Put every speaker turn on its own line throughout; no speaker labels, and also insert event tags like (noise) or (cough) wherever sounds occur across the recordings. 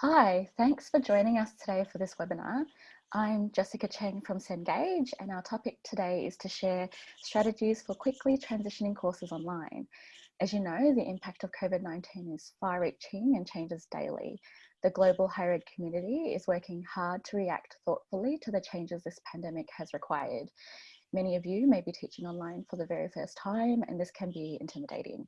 Hi, thanks for joining us today for this webinar. I'm Jessica Cheng from Cengage and our topic today is to share strategies for quickly transitioning courses online. As you know, the impact of COVID-19 is far-reaching and changes daily. The global higher ed community is working hard to react thoughtfully to the changes this pandemic has required. Many of you may be teaching online for the very first time and this can be intimidating.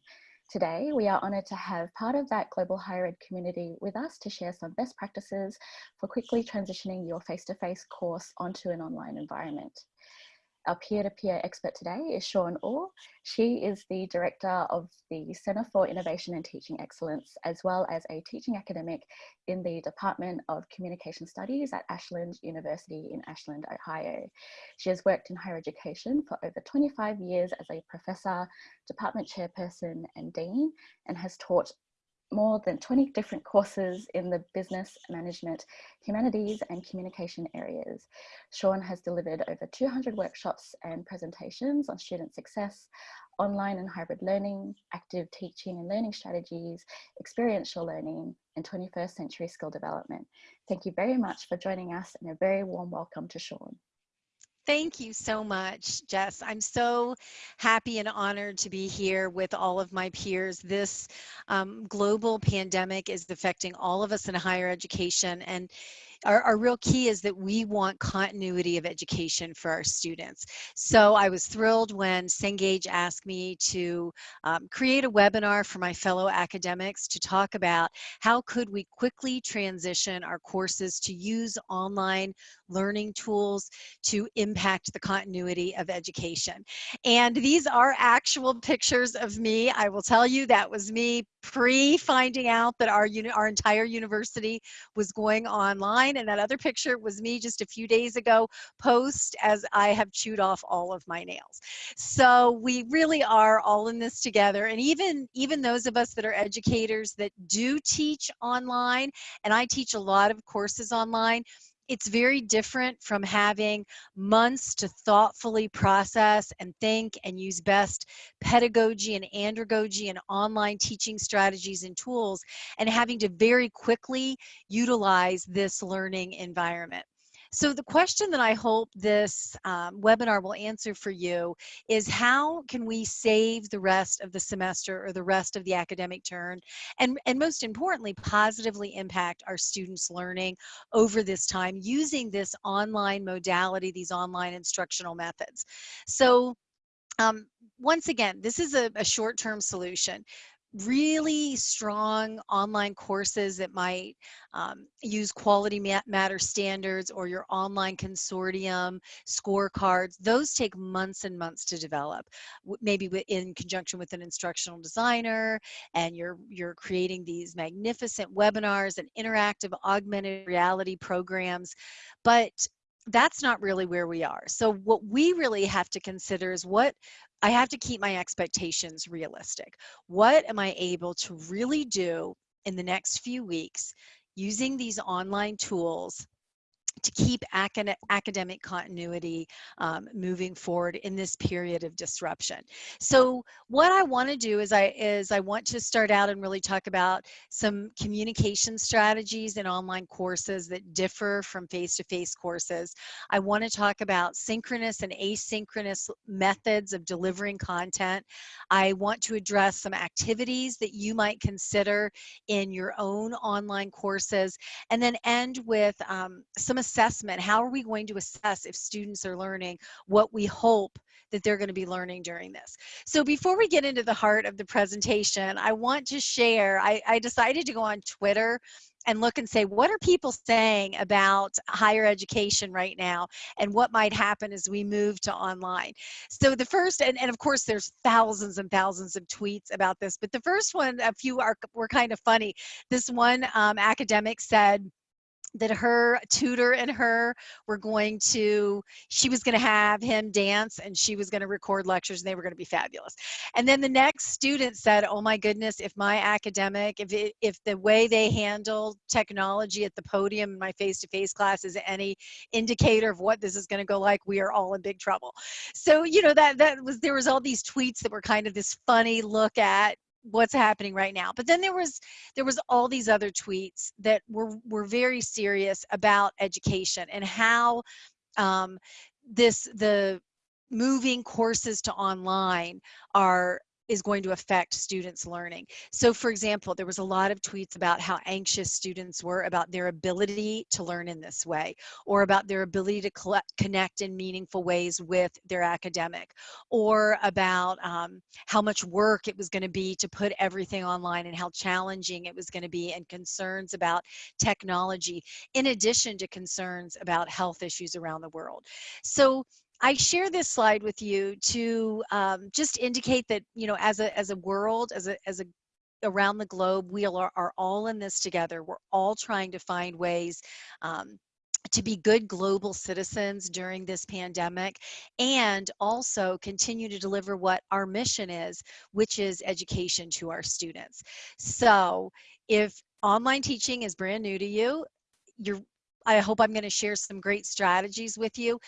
Today, we are honoured to have part of that global higher ed community with us to share some best practices for quickly transitioning your face-to-face -face course onto an online environment. Our peer-to-peer expert today is Sean Orr. She is the Director of the Centre for Innovation and Teaching Excellence, as well as a teaching academic in the Department of Communication Studies at Ashland University in Ashland, Ohio. She has worked in higher education for over 25 years as a professor, department chairperson and dean, and has taught more than 20 different courses in the business, management, humanities and communication areas. Sean has delivered over 200 workshops and presentations on student success, online and hybrid learning, active teaching and learning strategies, experiential learning, and 21st century skill development. Thank you very much for joining us and a very warm welcome to Sean.
Thank you so much, Jess. I'm so happy and honored to be here with all of my peers. This um, global pandemic is affecting all of us in higher education and our, our real key is that we want continuity of education for our students. So I was thrilled when Cengage asked me to um, create a webinar for my fellow academics to talk about how could we quickly transition our courses to use online learning tools to impact the continuity of education. And these are actual pictures of me. I will tell you that was me pre finding out that our, our entire university was going online and that other picture was me just a few days ago post as I have chewed off all of my nails. So we really are all in this together. And even, even those of us that are educators that do teach online, and I teach a lot of courses online, it's very different from having months to thoughtfully process and think and use best pedagogy and andragogy and online teaching strategies and tools and having to very quickly utilize this learning environment. So the question that I hope this um, webinar will answer for you is how can we save the rest of the semester or the rest of the academic term and, and most importantly, positively impact our students' learning over this time using this online modality, these online instructional methods. So um, once again, this is a, a short-term solution really strong online courses that might um, use quality matter standards or your online consortium scorecards those take months and months to develop. Maybe in conjunction with an instructional designer and you're you're creating these magnificent webinars and interactive augmented reality programs. But that's not really where we are. So what we really have to consider is what I have to keep my expectations realistic. What am I able to really do in the next few weeks using these online tools to keep acad academic continuity um, moving forward in this period of disruption. So what I want to do is I is I want to start out and really talk about some communication strategies in online courses that differ from face-to-face -face courses. I want to talk about synchronous and asynchronous methods of delivering content. I want to address some activities that you might consider in your own online courses and then end with um, some assessment. How are we going to assess if students are learning what we hope that they're going to be learning during this. So before we get into the heart of the presentation, I want to share, I, I decided to go on Twitter and look and say, what are people saying about higher education right now and what might happen as we move to online? So the first, and, and of course there's thousands and thousands of tweets about this, but the first one, a few are, were kind of funny. This one um, academic said, that her tutor and her were going to she was going to have him dance and she was going to record lectures and they were going to be fabulous. And then the next student said oh my goodness if my academic if it, if the way they handle technology at the podium in my face-to-face -face class is any indicator of what this is going to go like we are all in big trouble. So you know that that was there was all these tweets that were kind of this funny look at what's happening right now but then there was there was all these other tweets that were were very serious about education and how um, this the moving courses to online are is going to affect students learning. So for example, there was a lot of tweets about how anxious students were about their ability to learn in this way or about their ability to collect, connect in meaningful ways with their academic or about um, how much work it was going to be to put everything online and how challenging it was going to be and concerns about technology in addition to concerns about health issues around the world. So I share this slide with you to um, just indicate that, you know, as a, as a world, as a, as a around the globe, we are, are all in this together. We're all trying to find ways um, to be good global citizens during this pandemic and also continue to deliver what our mission is, which is education to our students. So if online teaching is brand new to you, you're I hope I'm going to share some great strategies with you.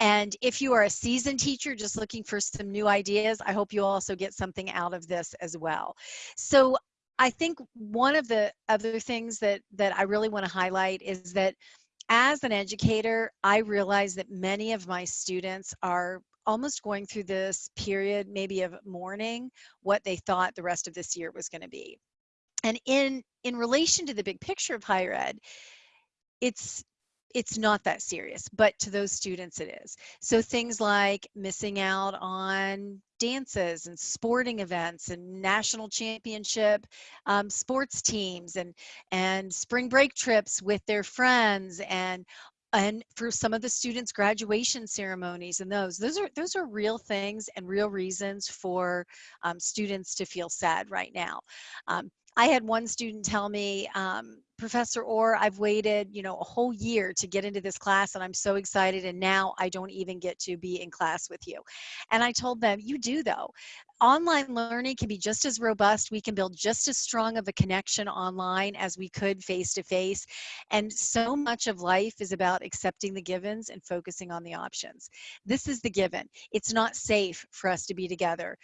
And if you are a seasoned teacher just looking for some new ideas, I hope you also get something out of this as well. So I think one of the other things that, that I really want to highlight is that as an educator, I realize that many of my students are almost going through this period maybe of mourning what they thought the rest of this year was going to be. And in, in relation to the big picture of higher ed, it's it's not that serious, but to those students it is. So things like missing out on dances and sporting events and national championship um, sports teams and and spring break trips with their friends and and for some of the students graduation ceremonies and those those are those are real things and real reasons for um, students to feel sad right now um, I had one student tell me, um, Professor Orr, I've waited, you know, a whole year to get into this class and I'm so excited and now I don't even get to be in class with you. And I told them, you do though. Online learning can be just as robust. We can build just as strong of a connection online as we could face to face. And so much of life is about accepting the givens and focusing on the options. This is the given. It's not safe for us to be together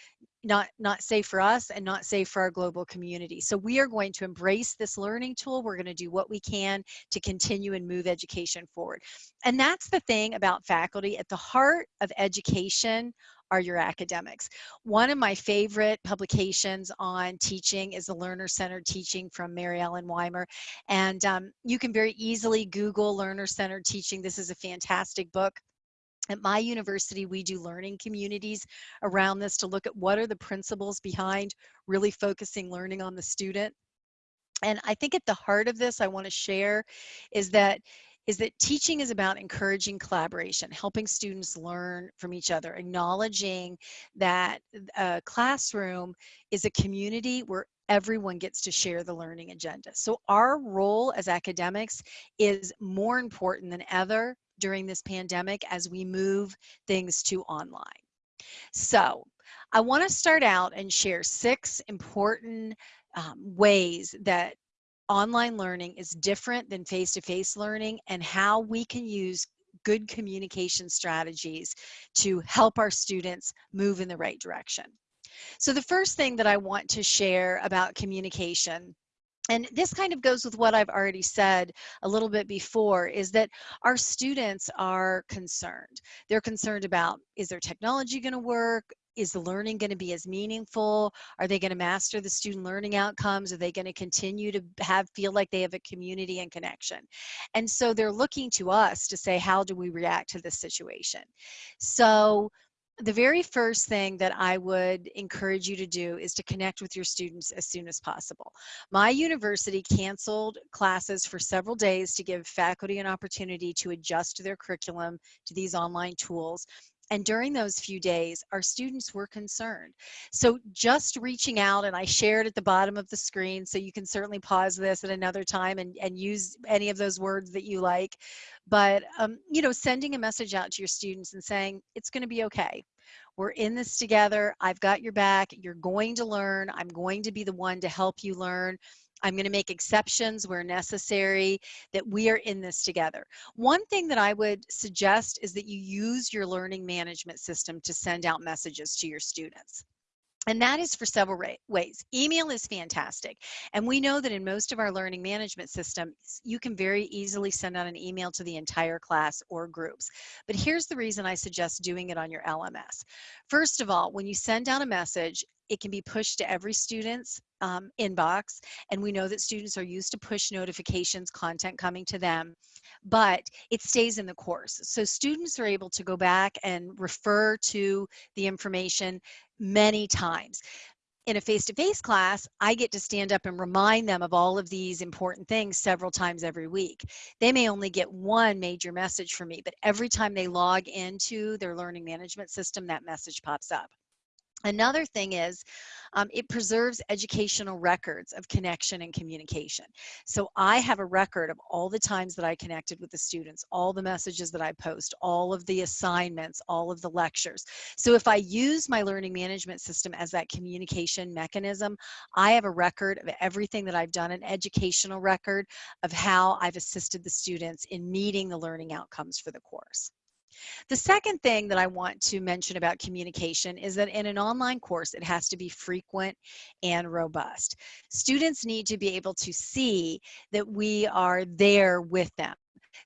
not not safe for us and not safe for our global community so we are going to embrace this learning tool we're going to do what we can to continue and move education forward and that's the thing about faculty at the heart of education are your academics. One of my favorite publications on teaching is the Learner Centered Teaching from Maryellen Weimer. And um, you can very easily Google Learner Centered Teaching. This is a fantastic book. At my university, we do learning communities around this to look at what are the principles behind really focusing learning on the student. And I think at the heart of this, I want to share is that is that teaching is about encouraging collaboration, helping students learn from each other, acknowledging that a classroom is a community where everyone gets to share the learning agenda. So our role as academics is more important than ever during this pandemic as we move things to online. So I want to start out and share six important um, ways that online learning is different than face-to-face -face learning and how we can use good communication strategies to help our students move in the right direction. So the first thing that I want to share about communication and this kind of goes with what I've already said a little bit before is that our students are concerned. They're concerned about is their technology going to work? Is the learning going to be as meaningful? Are they going to master the student learning outcomes? Are they going to continue to have feel like they have a community and connection? And so they're looking to us to say, how do we react to this situation? So the very first thing that I would encourage you to do is to connect with your students as soon as possible. My university canceled classes for several days to give faculty an opportunity to adjust their curriculum to these online tools and during those few days, our students were concerned. So just reaching out, and I shared at the bottom of the screen, so you can certainly pause this at another time and, and use any of those words that you like. But, um, you know, sending a message out to your students and saying, it's going to be okay. We're in this together. I've got your back. You're going to learn. I'm going to be the one to help you learn. I'm going to make exceptions where necessary, that we are in this together. One thing that I would suggest is that you use your learning management system to send out messages to your students. And that is for several ways. Email is fantastic. And we know that in most of our learning management systems, you can very easily send out an email to the entire class or groups. But here's the reason I suggest doing it on your LMS. First of all, when you send out a message, it can be pushed to every student's um, inbox. And we know that students are used to push notifications, content coming to them, but it stays in the course. So students are able to go back and refer to the information many times. In a face-to-face -face class, I get to stand up and remind them of all of these important things several times every week. They may only get one major message from me, but every time they log into their learning management system, that message pops up. Another thing is um, it preserves educational records of connection and communication. So I have a record of all the times that I connected with the students, all the messages that I post, all of the assignments, all of the lectures. So if I use my learning management system as that communication mechanism, I have a record of everything that I've done, an educational record of how I've assisted the students in meeting the learning outcomes for the course. The second thing that I want to mention about communication is that in an online course, it has to be frequent and robust. Students need to be able to see that we are there with them.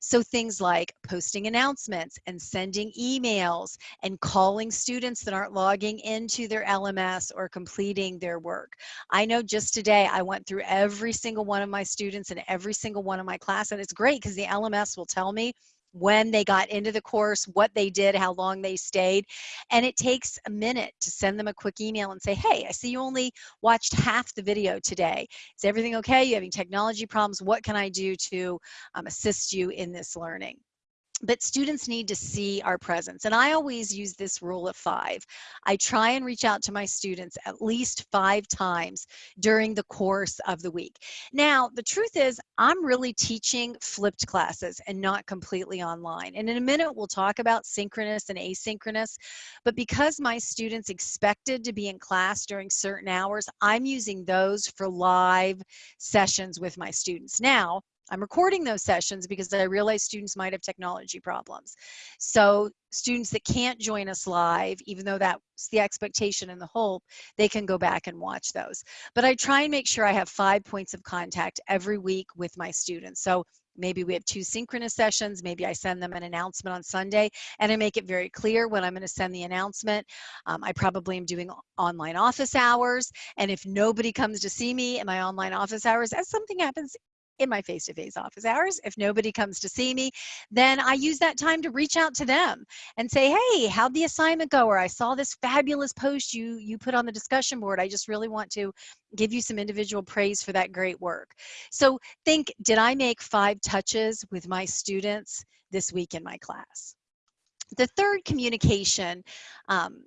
So things like posting announcements and sending emails and calling students that aren't logging into their LMS or completing their work. I know just today I went through every single one of my students and every single one of my class and it's great because the LMS will tell me when they got into the course, what they did, how long they stayed. And it takes a minute to send them a quick email and say, hey, I see you only watched half the video today. Is everything okay? You having technology problems? What can I do to um, assist you in this learning? But students need to see our presence. And I always use this rule of five. I try and reach out to my students at least five times during the course of the week. Now, the truth is I'm really teaching flipped classes and not completely online. And in a minute, we'll talk about synchronous and asynchronous, but because my students expected to be in class during certain hours, I'm using those for live sessions with my students. Now, I'm recording those sessions because I realize students might have technology problems. So students that can't join us live, even though that's the expectation and the hope, they can go back and watch those. But I try and make sure I have five points of contact every week with my students. So maybe we have two synchronous sessions maybe i send them an announcement on sunday and i make it very clear when i'm going to send the announcement um, i probably am doing online office hours and if nobody comes to see me in my online office hours as something happens in my face-to-face office hours. If nobody comes to see me, then I use that time to reach out to them and say, hey, how'd the assignment go? Or I saw this fabulous post you, you put on the discussion board. I just really want to give you some individual praise for that great work. So think, did I make five touches with my students this week in my class? The third communication um,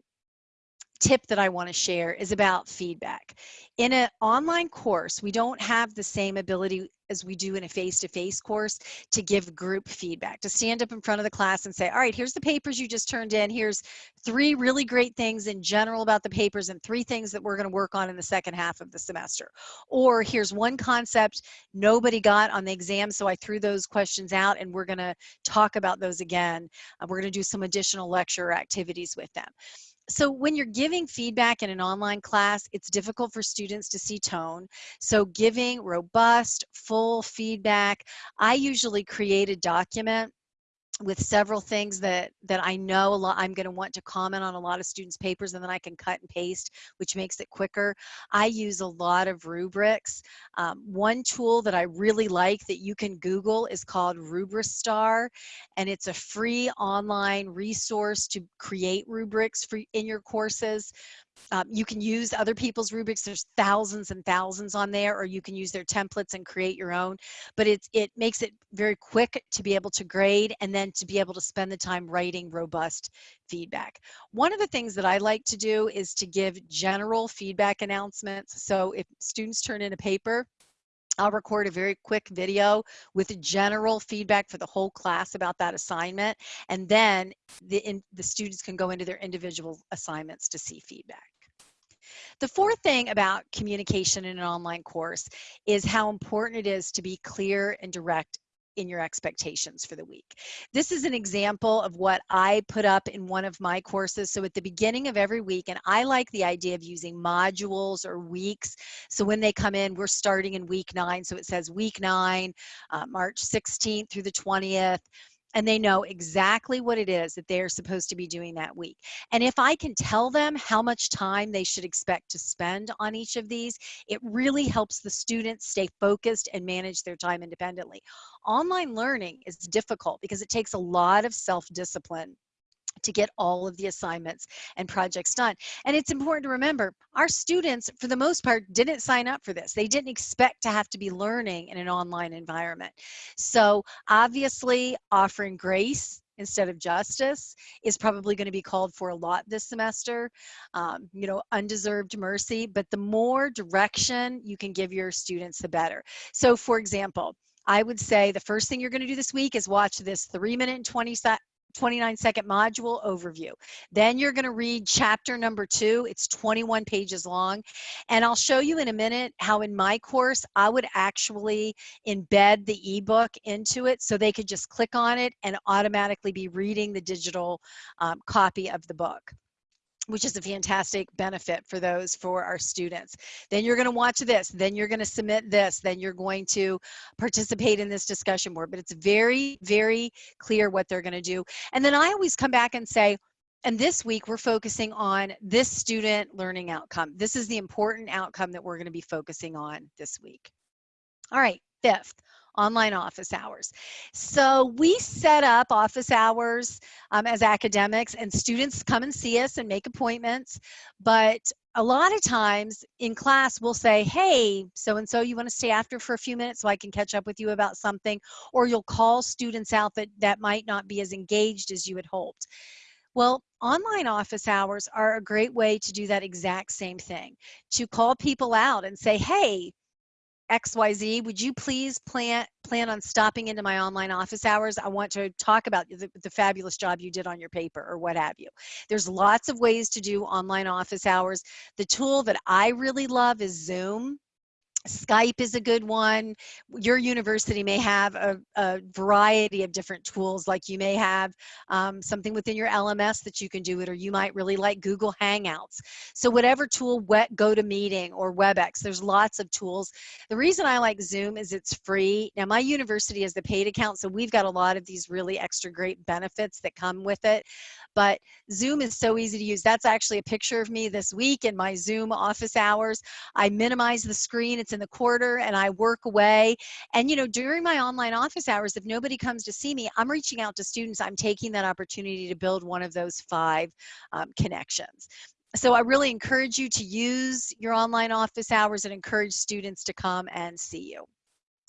tip that I want to share is about feedback. In an online course, we don't have the same ability as we do in a face-to-face -face course to give group feedback, to stand up in front of the class and say, all right, here's the papers you just turned in. Here's three really great things in general about the papers and three things that we're going to work on in the second half of the semester. Or here's one concept nobody got on the exam, so I threw those questions out and we're going to talk about those again. Uh, we're going to do some additional lecture activities with them so when you're giving feedback in an online class, it's difficult for students to see tone. So giving robust, full feedback, I usually create a document with several things that that I know a lot I'm going to want to comment on a lot of students papers and then I can cut and paste which makes it quicker. I use a lot of rubrics. Um, one tool that I really like that you can Google is called RubiStar and it's a free online resource to create rubrics for in your courses um, you can use other people's rubrics. There's thousands and thousands on there, or you can use their templates and create your own. But it's, it makes it very quick to be able to grade and then to be able to spend the time writing robust feedback. One of the things that I like to do is to give general feedback announcements. So if students turn in a paper, I'll record a very quick video with general feedback for the whole class about that assignment. And then the, in, the students can go into their individual assignments to see feedback. The fourth thing about communication in an online course is how important it is to be clear and direct in your expectations for the week. This is an example of what I put up in one of my courses. So at the beginning of every week, and I like the idea of using modules or weeks. So when they come in, we're starting in week nine. So it says week nine, uh, March 16th through the 20th and they know exactly what it is that they're supposed to be doing that week. And if I can tell them how much time they should expect to spend on each of these, it really helps the students stay focused and manage their time independently. Online learning is difficult because it takes a lot of self-discipline to get all of the assignments and projects done. And it's important to remember our students, for the most part, didn't sign up for this. They didn't expect to have to be learning in an online environment. So obviously offering grace instead of justice is probably going to be called for a lot this semester. Um, you know, undeserved mercy, but the more direction you can give your students, the better. So for example, I would say the first thing you're going to do this week is watch this three minute and 20 29 second module overview. Then you're going to read chapter number two. It's 21 pages long. And I'll show you in a minute how in my course, I would actually embed the ebook into it so they could just click on it and automatically be reading the digital um, copy of the book which is a fantastic benefit for those for our students. Then you're going to watch this, then you're going to submit this, then you're going to participate in this discussion board. But it's very, very clear what they're going to do. And then I always come back and say, and this week we're focusing on this student learning outcome. This is the important outcome that we're going to be focusing on this week. All right, fifth, online office hours. So we set up office hours um, as academics and students come and see us and make appointments. But a lot of times in class we'll say, hey, so-and-so, you wanna stay after for a few minutes so I can catch up with you about something? Or you'll call students out that, that might not be as engaged as you had hoped. Well, online office hours are a great way to do that exact same thing, to call people out and say, hey, XYZ, would you please plan plan on stopping into my online office hours? I want to talk about the, the fabulous job you did on your paper or what have you. There's lots of ways to do online office hours. The tool that I really love is Zoom. Skype is a good one. Your university may have a, a variety of different tools, like you may have um, something within your LMS that you can do it, or you might really like Google Hangouts. So whatever tool, GoToMeeting or WebEx, there's lots of tools. The reason I like Zoom is it's free. Now my university has the paid account, so we've got a lot of these really extra great benefits that come with it. But Zoom is so easy to use. That's actually a picture of me this week in my Zoom office hours. I minimize the screen. It's in the quarter and I work away. And, you know, during my online office hours, if nobody comes to see me, I'm reaching out to students. I'm taking that opportunity to build one of those five um, connections. So I really encourage you to use your online office hours and encourage students to come and see you.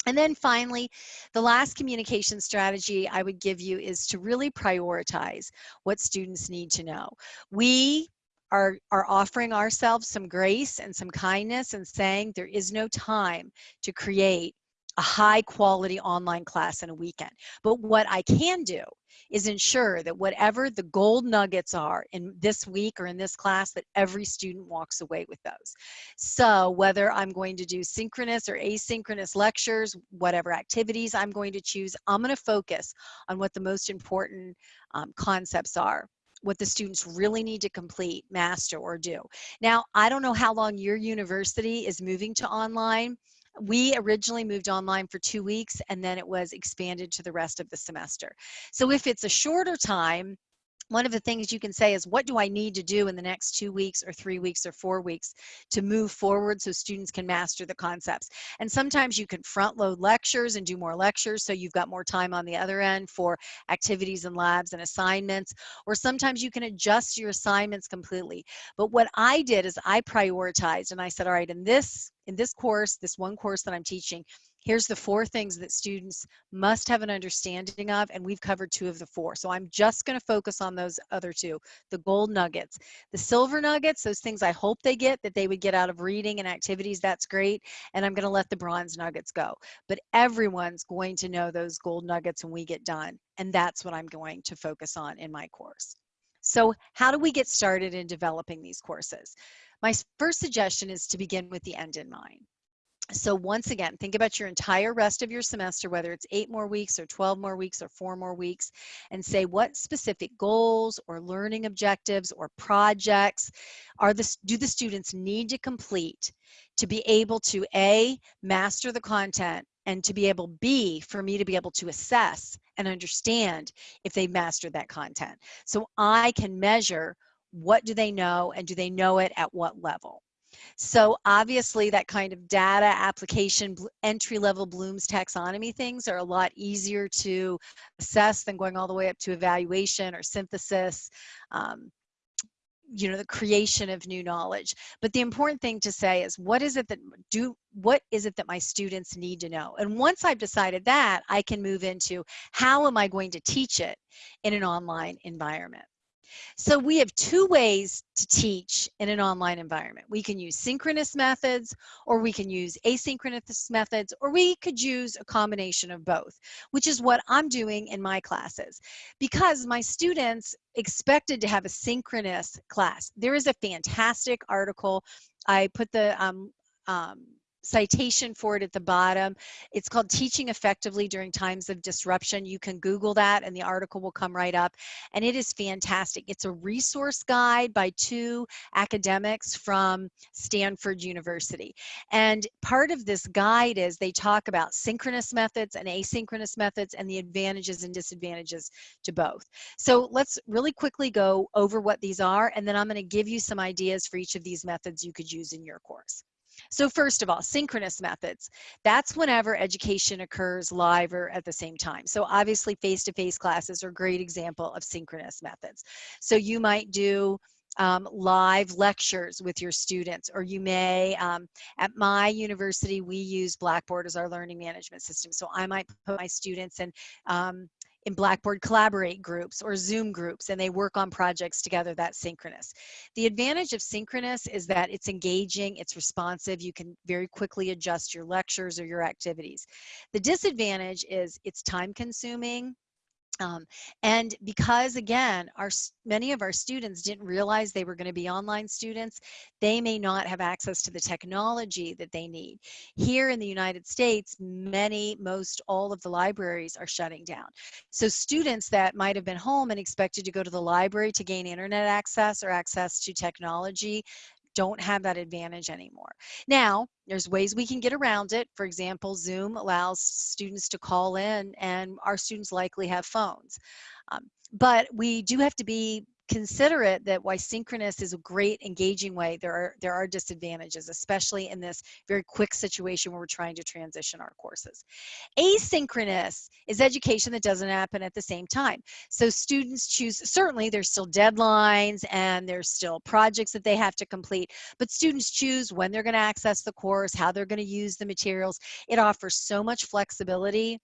And then finally, the last communication strategy I would give you is to really prioritize what students need to know. We are, are offering ourselves some grace and some kindness and saying there is no time to create a high quality online class in a weekend. But what I can do is ensure that whatever the gold nuggets are in this week or in this class, that every student walks away with those. So whether I'm going to do synchronous or asynchronous lectures, whatever activities I'm going to choose, I'm going to focus on what the most important um, concepts are what the students really need to complete, master, or do. Now, I don't know how long your university is moving to online, we originally moved online for two weeks and then it was expanded to the rest of the semester. So if it's a shorter time, one of the things you can say is what do I need to do in the next two weeks or three weeks or four weeks to move forward so students can master the concepts. And sometimes you can front load lectures and do more lectures so you've got more time on the other end for activities and labs and assignments. Or sometimes you can adjust your assignments completely. But what I did is I prioritized and I said, all right, in this in this course, this one course that I'm teaching, here's the four things that students must have an understanding of, and we've covered two of the four. So I'm just gonna focus on those other two, the gold nuggets. The silver nuggets, those things I hope they get, that they would get out of reading and activities, that's great, and I'm gonna let the bronze nuggets go. But everyone's going to know those gold nuggets when we get done, and that's what I'm going to focus on in my course. So how do we get started in developing these courses? My first suggestion is to begin with the end in mind. So once again, think about your entire rest of your semester, whether it's eight more weeks or 12 more weeks or four more weeks, and say what specific goals or learning objectives or projects are the, do the students need to complete to be able to A, master the content, and to be able, B, for me to be able to assess and understand if they mastered that content. So I can measure what do they know and do they know it at what level. So obviously that kind of data application entry level Bloom's taxonomy things are a lot easier to assess than going all the way up to evaluation or synthesis. Um, you know the creation of new knowledge but the important thing to say is what is it that do what is it that my students need to know and once i've decided that i can move into how am i going to teach it in an online environment so we have two ways to teach in an online environment. We can use synchronous methods, or we can use asynchronous methods, or we could use a combination of both, which is what I'm doing in my classes. Because my students expected to have a synchronous class. There is a fantastic article. I put the um, um, citation for it at the bottom. It's called Teaching Effectively During Times of Disruption. You can Google that and the article will come right up. And it is fantastic. It's a resource guide by two academics from Stanford University. And part of this guide is they talk about synchronous methods and asynchronous methods and the advantages and disadvantages to both. So let's really quickly go over what these are and then I'm going to give you some ideas for each of these methods you could use in your course. So first of all, synchronous methods. That's whenever education occurs live or at the same time. So obviously face-to-face -face classes are a great example of synchronous methods. So you might do um, live lectures with your students, or you may, um, at my university, we use Blackboard as our learning management system. So I might put my students in um, in Blackboard Collaborate groups or Zoom groups and they work on projects together that's synchronous. The advantage of synchronous is that it's engaging, it's responsive, you can very quickly adjust your lectures or your activities. The disadvantage is it's time consuming, um, and because again, our many of our students didn't realize they were going to be online students, they may not have access to the technology that they need. Here in the United States, many, most all of the libraries are shutting down. So students that might have been home and expected to go to the library to gain internet access or access to technology don't have that advantage anymore. Now, there's ways we can get around it. For example, Zoom allows students to call in and our students likely have phones. Um, but we do have to be considerate that why synchronous is a great engaging way, there are, there are disadvantages, especially in this very quick situation where we're trying to transition our courses. Asynchronous is education that doesn't happen at the same time. So students choose, certainly there's still deadlines and there's still projects that they have to complete, but students choose when they're gonna access the course, how they're gonna use the materials. It offers so much flexibility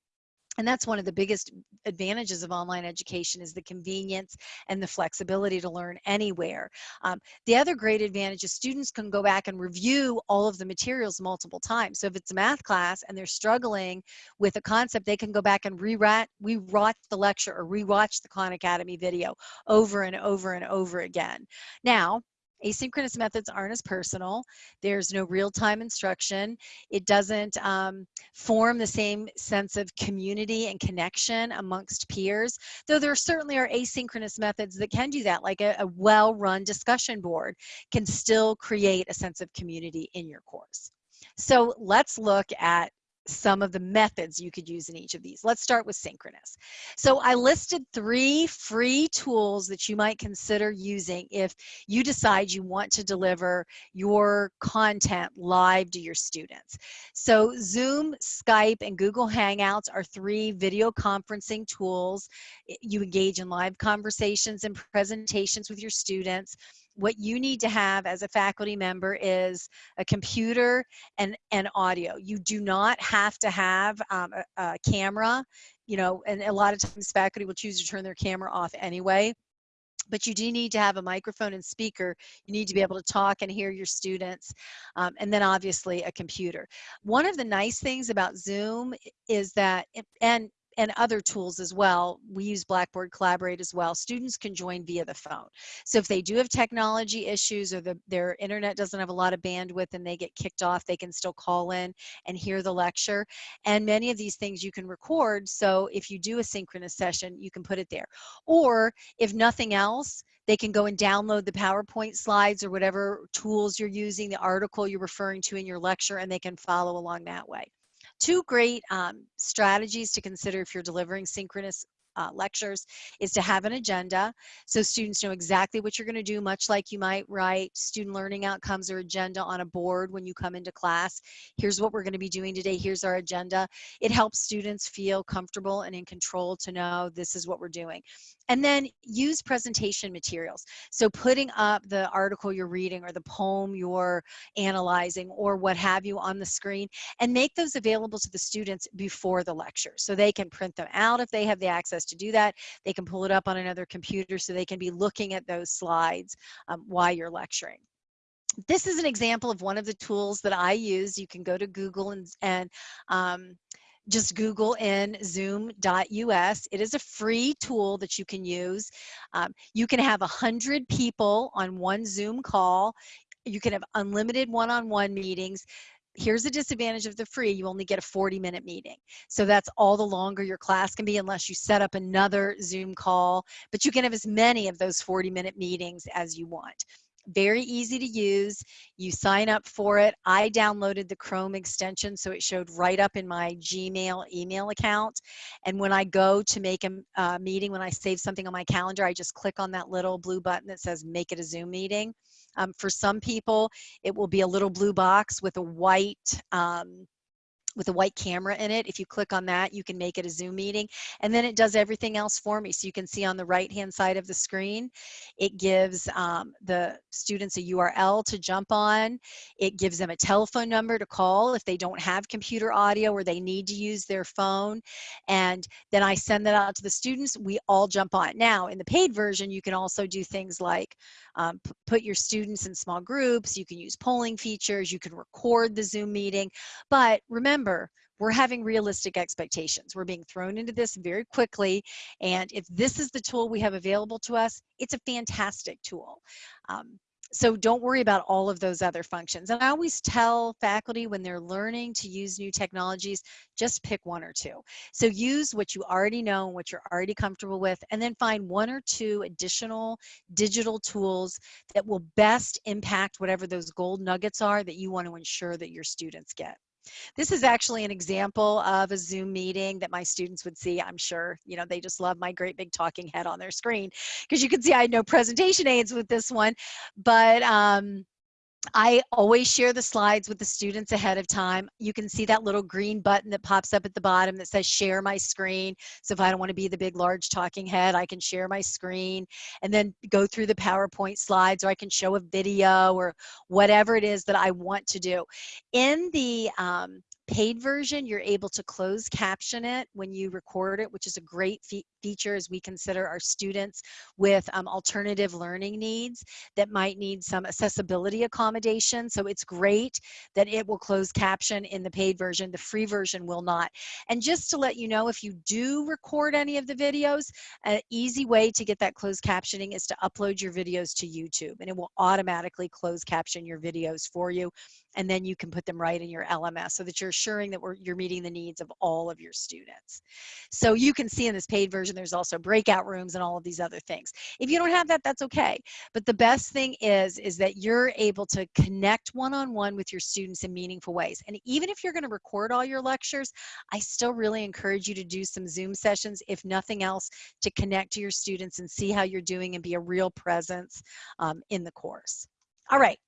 and that's one of the biggest advantages of online education is the convenience and the flexibility to learn anywhere. Um, the other great advantage is students can go back and review all of the materials multiple times. So if it's a math class and they're struggling with a concept, they can go back and rewrite, rewatch the lecture or rewatch the Khan Academy video over and over and over again. Now, Asynchronous methods aren't as personal. There's no real-time instruction. It doesn't um, form the same sense of community and connection amongst peers, though there certainly are asynchronous methods that can do that, like a, a well-run discussion board can still create a sense of community in your course. So let's look at some of the methods you could use in each of these. Let's start with synchronous. So I listed three free tools that you might consider using if you decide you want to deliver your content live to your students. So Zoom, Skype, and Google Hangouts are three video conferencing tools. You engage in live conversations and presentations with your students what you need to have as a faculty member is a computer and, and audio. You do not have to have um, a, a camera, you know, and a lot of times faculty will choose to turn their camera off anyway but you do need to have a microphone and speaker. You need to be able to talk and hear your students, um, and then obviously a computer. One of the nice things about Zoom is that, and and other tools as well. We use Blackboard Collaborate as well. Students can join via the phone. So if they do have technology issues or the, their internet doesn't have a lot of bandwidth and they get kicked off, they can still call in and hear the lecture. And many of these things you can record. So if you do a synchronous session, you can put it there. Or if nothing else, they can go and download the PowerPoint slides or whatever tools you're using, the article you're referring to in your lecture, and they can follow along that way. Two great um, strategies to consider if you're delivering synchronous uh, lectures is to have an agenda so students know exactly what you're going to do much like you might write student learning outcomes or agenda on a board when you come into class. Here's what we're going to be doing today here's our agenda. It helps students feel comfortable and in control to know this is what we're doing and then use presentation materials so putting up the article you're reading or the poem you're analyzing or what have you on the screen and make those available to the students before the lecture so they can print them out if they have the access to do that. They can pull it up on another computer so they can be looking at those slides um, while you're lecturing this is an example of one of the tools that I use. You can go to Google and, and um, just Google in zoom.us. It is a free tool that you can use. Um, you can have a 100 people on one Zoom call. You can have unlimited one-on-one -on -one meetings here's the disadvantage of the free you only get a 40 minute meeting so that's all the longer your class can be unless you set up another zoom call but you can have as many of those 40 minute meetings as you want very easy to use. You sign up for it. I downloaded the chrome extension so it showed right up in my gmail email account. And when i go to make a uh, meeting when i save something on my calendar i just click on that little blue button that says make it a zoom meeting. Um, for some people, it will be a little blue box with a white um, with a white camera in it. If you click on that, you can make it a Zoom meeting. And then it does everything else for me. So you can see on the right-hand side of the screen, it gives um, the students a URL to jump on. It gives them a telephone number to call if they don't have computer audio or they need to use their phone. And then I send that out to the students. We all jump on. Now, in the paid version, you can also do things like um, put your students in small groups. You can use polling features. You can record the Zoom meeting. But remember, remember, we're having realistic expectations. We're being thrown into this very quickly. And if this is the tool we have available to us, it's a fantastic tool. Um, so don't worry about all of those other functions. And I always tell faculty when they're learning to use new technologies, just pick one or two. So use what you already know, and what you're already comfortable with, and then find one or two additional digital tools that will best impact whatever those gold nuggets are that you want to ensure that your students get. This is actually an example of a Zoom meeting that my students would see. I'm sure, you know, they just love my great big talking head on their screen because you can see I had no presentation aids with this one, but um, I always share the slides with the students ahead of time. You can see that little green button that pops up at the bottom that says share my screen. So if I don't want to be the big large talking head, I can share my screen and then go through the PowerPoint slides or I can show a video or whatever it is that I want to do. In the um, paid version, you're able to close caption it when you record it, which is a great fe as we consider our students with um, alternative learning needs that might need some accessibility accommodation. So it's great that it will close caption in the paid version. The free version will not. And just to let you know, if you do record any of the videos, an easy way to get that closed captioning is to upload your videos to YouTube and it will automatically close caption your videos for you and then you can put them right in your LMS so that you're assuring that you're meeting the needs of all of your students. So you can see in this paid version, there's also breakout rooms and all of these other things. If you don't have that, that's okay. But the best thing is, is that you're able to connect one-on-one -on -one with your students in meaningful ways. And even if you're gonna record all your lectures, I still really encourage you to do some Zoom sessions, if nothing else, to connect to your students and see how you're doing and be a real presence um, in the course. All right.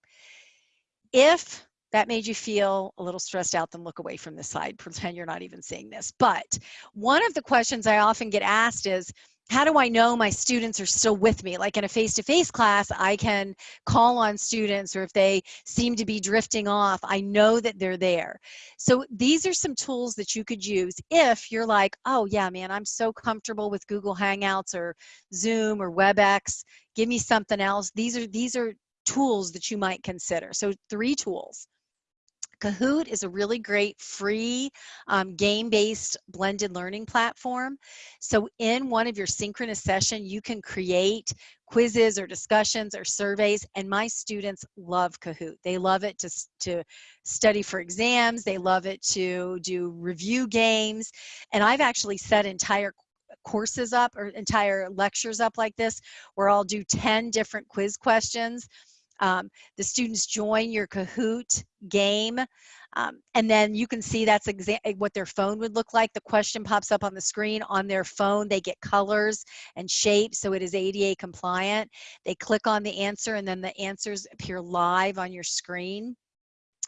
If that made you feel a little stressed out, then look away from the slide. (laughs) Pretend you're not even seeing this. But one of the questions I often get asked is, how do I know my students are still with me? Like in a face-to-face -face class, I can call on students or if they seem to be drifting off, I know that they're there. So these are some tools that you could use if you're like, oh yeah, man, I'm so comfortable with Google Hangouts or Zoom or WebEx. Give me something else. These are, these are tools that you might consider. So three tools. Kahoot is a really great free um, game-based blended learning platform. So in one of your synchronous session, you can create quizzes or discussions or surveys and my students love Kahoot. They love it to, to study for exams. They love it to do review games. And I've actually set entire courses up or entire lectures up like this where I'll do 10 different quiz questions um, the students join your Kahoot game, um, and then you can see that's exactly what their phone would look like. The question pops up on the screen on their phone. They get colors and shapes, so it is ADA compliant. They click on the answer, and then the answers appear live on your screen.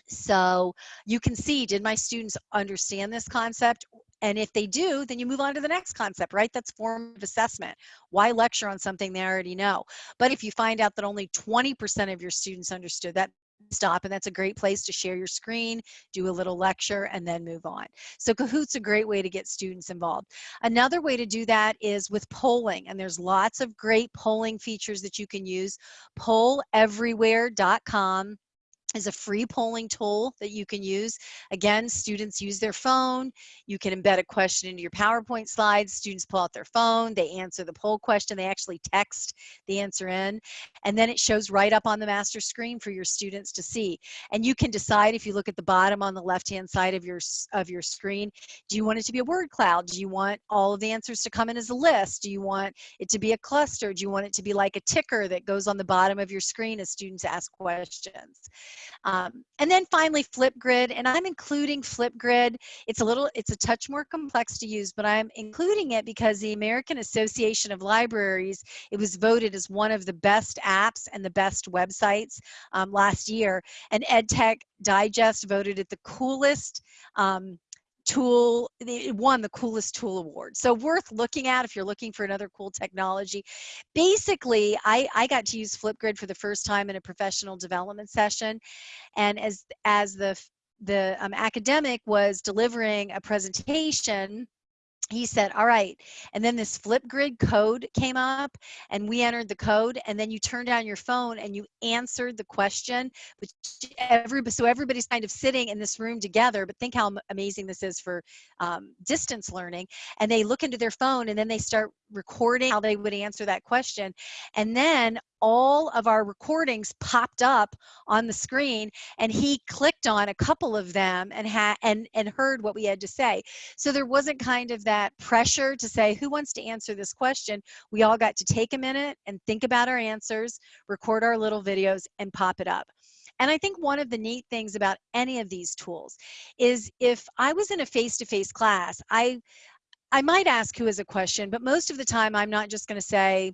So you can see, did my students understand this concept? And if they do, then you move on to the next concept, right? That's form of assessment. Why lecture on something they already know? But if you find out that only 20% of your students understood that, stop and that's a great place to share your screen do a little lecture and then move on so kahoot's a great way to get students involved another way to do that is with polling and there's lots of great polling features that you can use polleverywhere.com is a free polling tool that you can use. Again, students use their phone. You can embed a question into your PowerPoint slides. Students pull out their phone. They answer the poll question. They actually text the answer in. And then it shows right up on the master screen for your students to see. And you can decide if you look at the bottom on the left-hand side of your, of your screen, do you want it to be a word cloud? Do you want all of the answers to come in as a list? Do you want it to be a cluster? Do you want it to be like a ticker that goes on the bottom of your screen as students ask questions? Um, and then finally Flipgrid, and I'm including Flipgrid. It's a little, it's a touch more complex to use, but I'm including it because the American Association of Libraries, it was voted as one of the best apps and the best websites um, last year. And EdTech Digest voted it the coolest um, tool, it won the coolest tool award. So worth looking at if you're looking for another cool technology. Basically, I, I got to use Flipgrid for the first time in a professional development session. And as, as the, the um, academic was delivering a presentation, he said, all right. And then this Flipgrid code came up and we entered the code and then you turned down your phone and you answered the question, which every, so everybody's kind of sitting in this room together, but think how amazing this is for um, distance learning. And they look into their phone and then they start recording how they would answer that question. And then all of our recordings popped up on the screen and he clicked on a couple of them and had and and heard what we had to say. So there wasn't kind of that pressure to say who wants to answer this question? We all got to take a minute and think about our answers record our little videos and pop it up. And I think one of the neat things about any of these tools is if I was in a face-to-face -face class, I I might ask who has a question, but most of the time I'm not just going to say,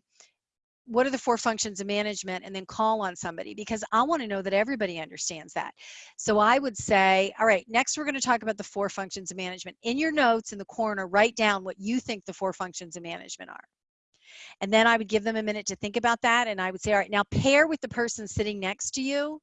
what are the four functions of management and then call on somebody because I want to know that everybody understands that. So I would say, all right, next we're going to talk about the four functions of management. In your notes in the corner, write down what you think the four functions of management are. And then I would give them a minute to think about that. And I would say, all right, now pair with the person sitting next to you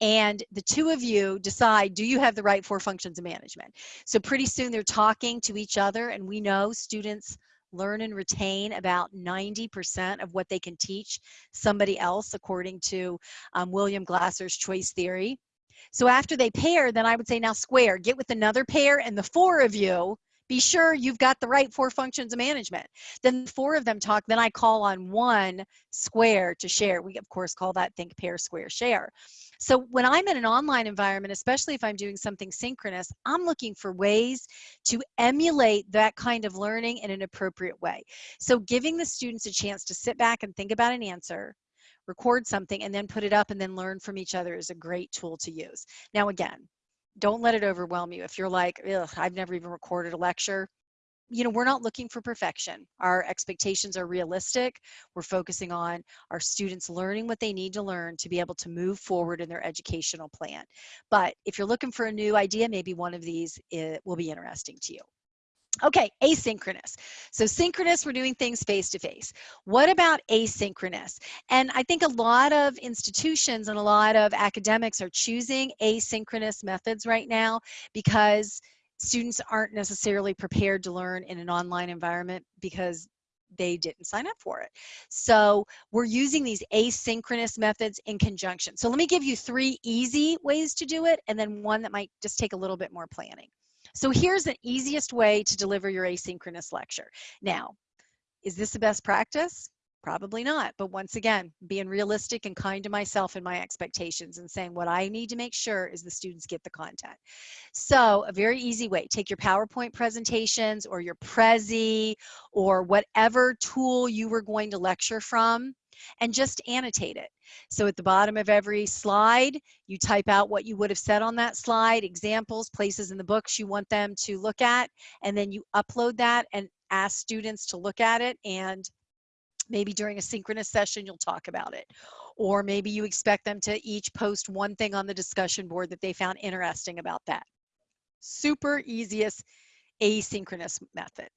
and the two of you decide do you have the right four functions of management so pretty soon they're talking to each other and we know students learn and retain about 90% of what they can teach somebody else according to um, William Glasser's choice theory. So after they pair, then I would say now square, get with another pair and the four of you be sure you've got the right four functions of management. Then four of them talk, then I call on one square to share. We of course call that think, pair, square, share. So when I'm in an online environment, especially if I'm doing something synchronous, I'm looking for ways to emulate that kind of learning in an appropriate way. So giving the students a chance to sit back and think about an answer, record something and then put it up and then learn from each other is a great tool to use. Now again, don't let it overwhelm you. If you're like, I've never even recorded a lecture, you know, we're not looking for perfection. Our expectations are realistic. We're focusing on our students learning what they need to learn to be able to move forward in their educational plan. But if you're looking for a new idea, maybe one of these it will be interesting to you. Okay, asynchronous. So synchronous, we're doing things face to face. What about asynchronous? And I think a lot of institutions and a lot of academics are choosing asynchronous methods right now because students aren't necessarily prepared to learn in an online environment because they didn't sign up for it. So we're using these asynchronous methods in conjunction. So let me give you three easy ways to do it and then one that might just take a little bit more planning. So here's the easiest way to deliver your asynchronous lecture. Now, is this the best practice? Probably not. But once again, being realistic and kind to myself and my expectations and saying what I need to make sure is the students get the content. So a very easy way, take your PowerPoint presentations or your Prezi or whatever tool you were going to lecture from and just annotate it. So at the bottom of every slide, you type out what you would have said on that slide, examples, places in the books you want them to look at, and then you upload that and ask students to look at it and maybe during a synchronous session you'll talk about it. Or maybe you expect them to each post one thing on the discussion board that they found interesting about that. Super easiest asynchronous method.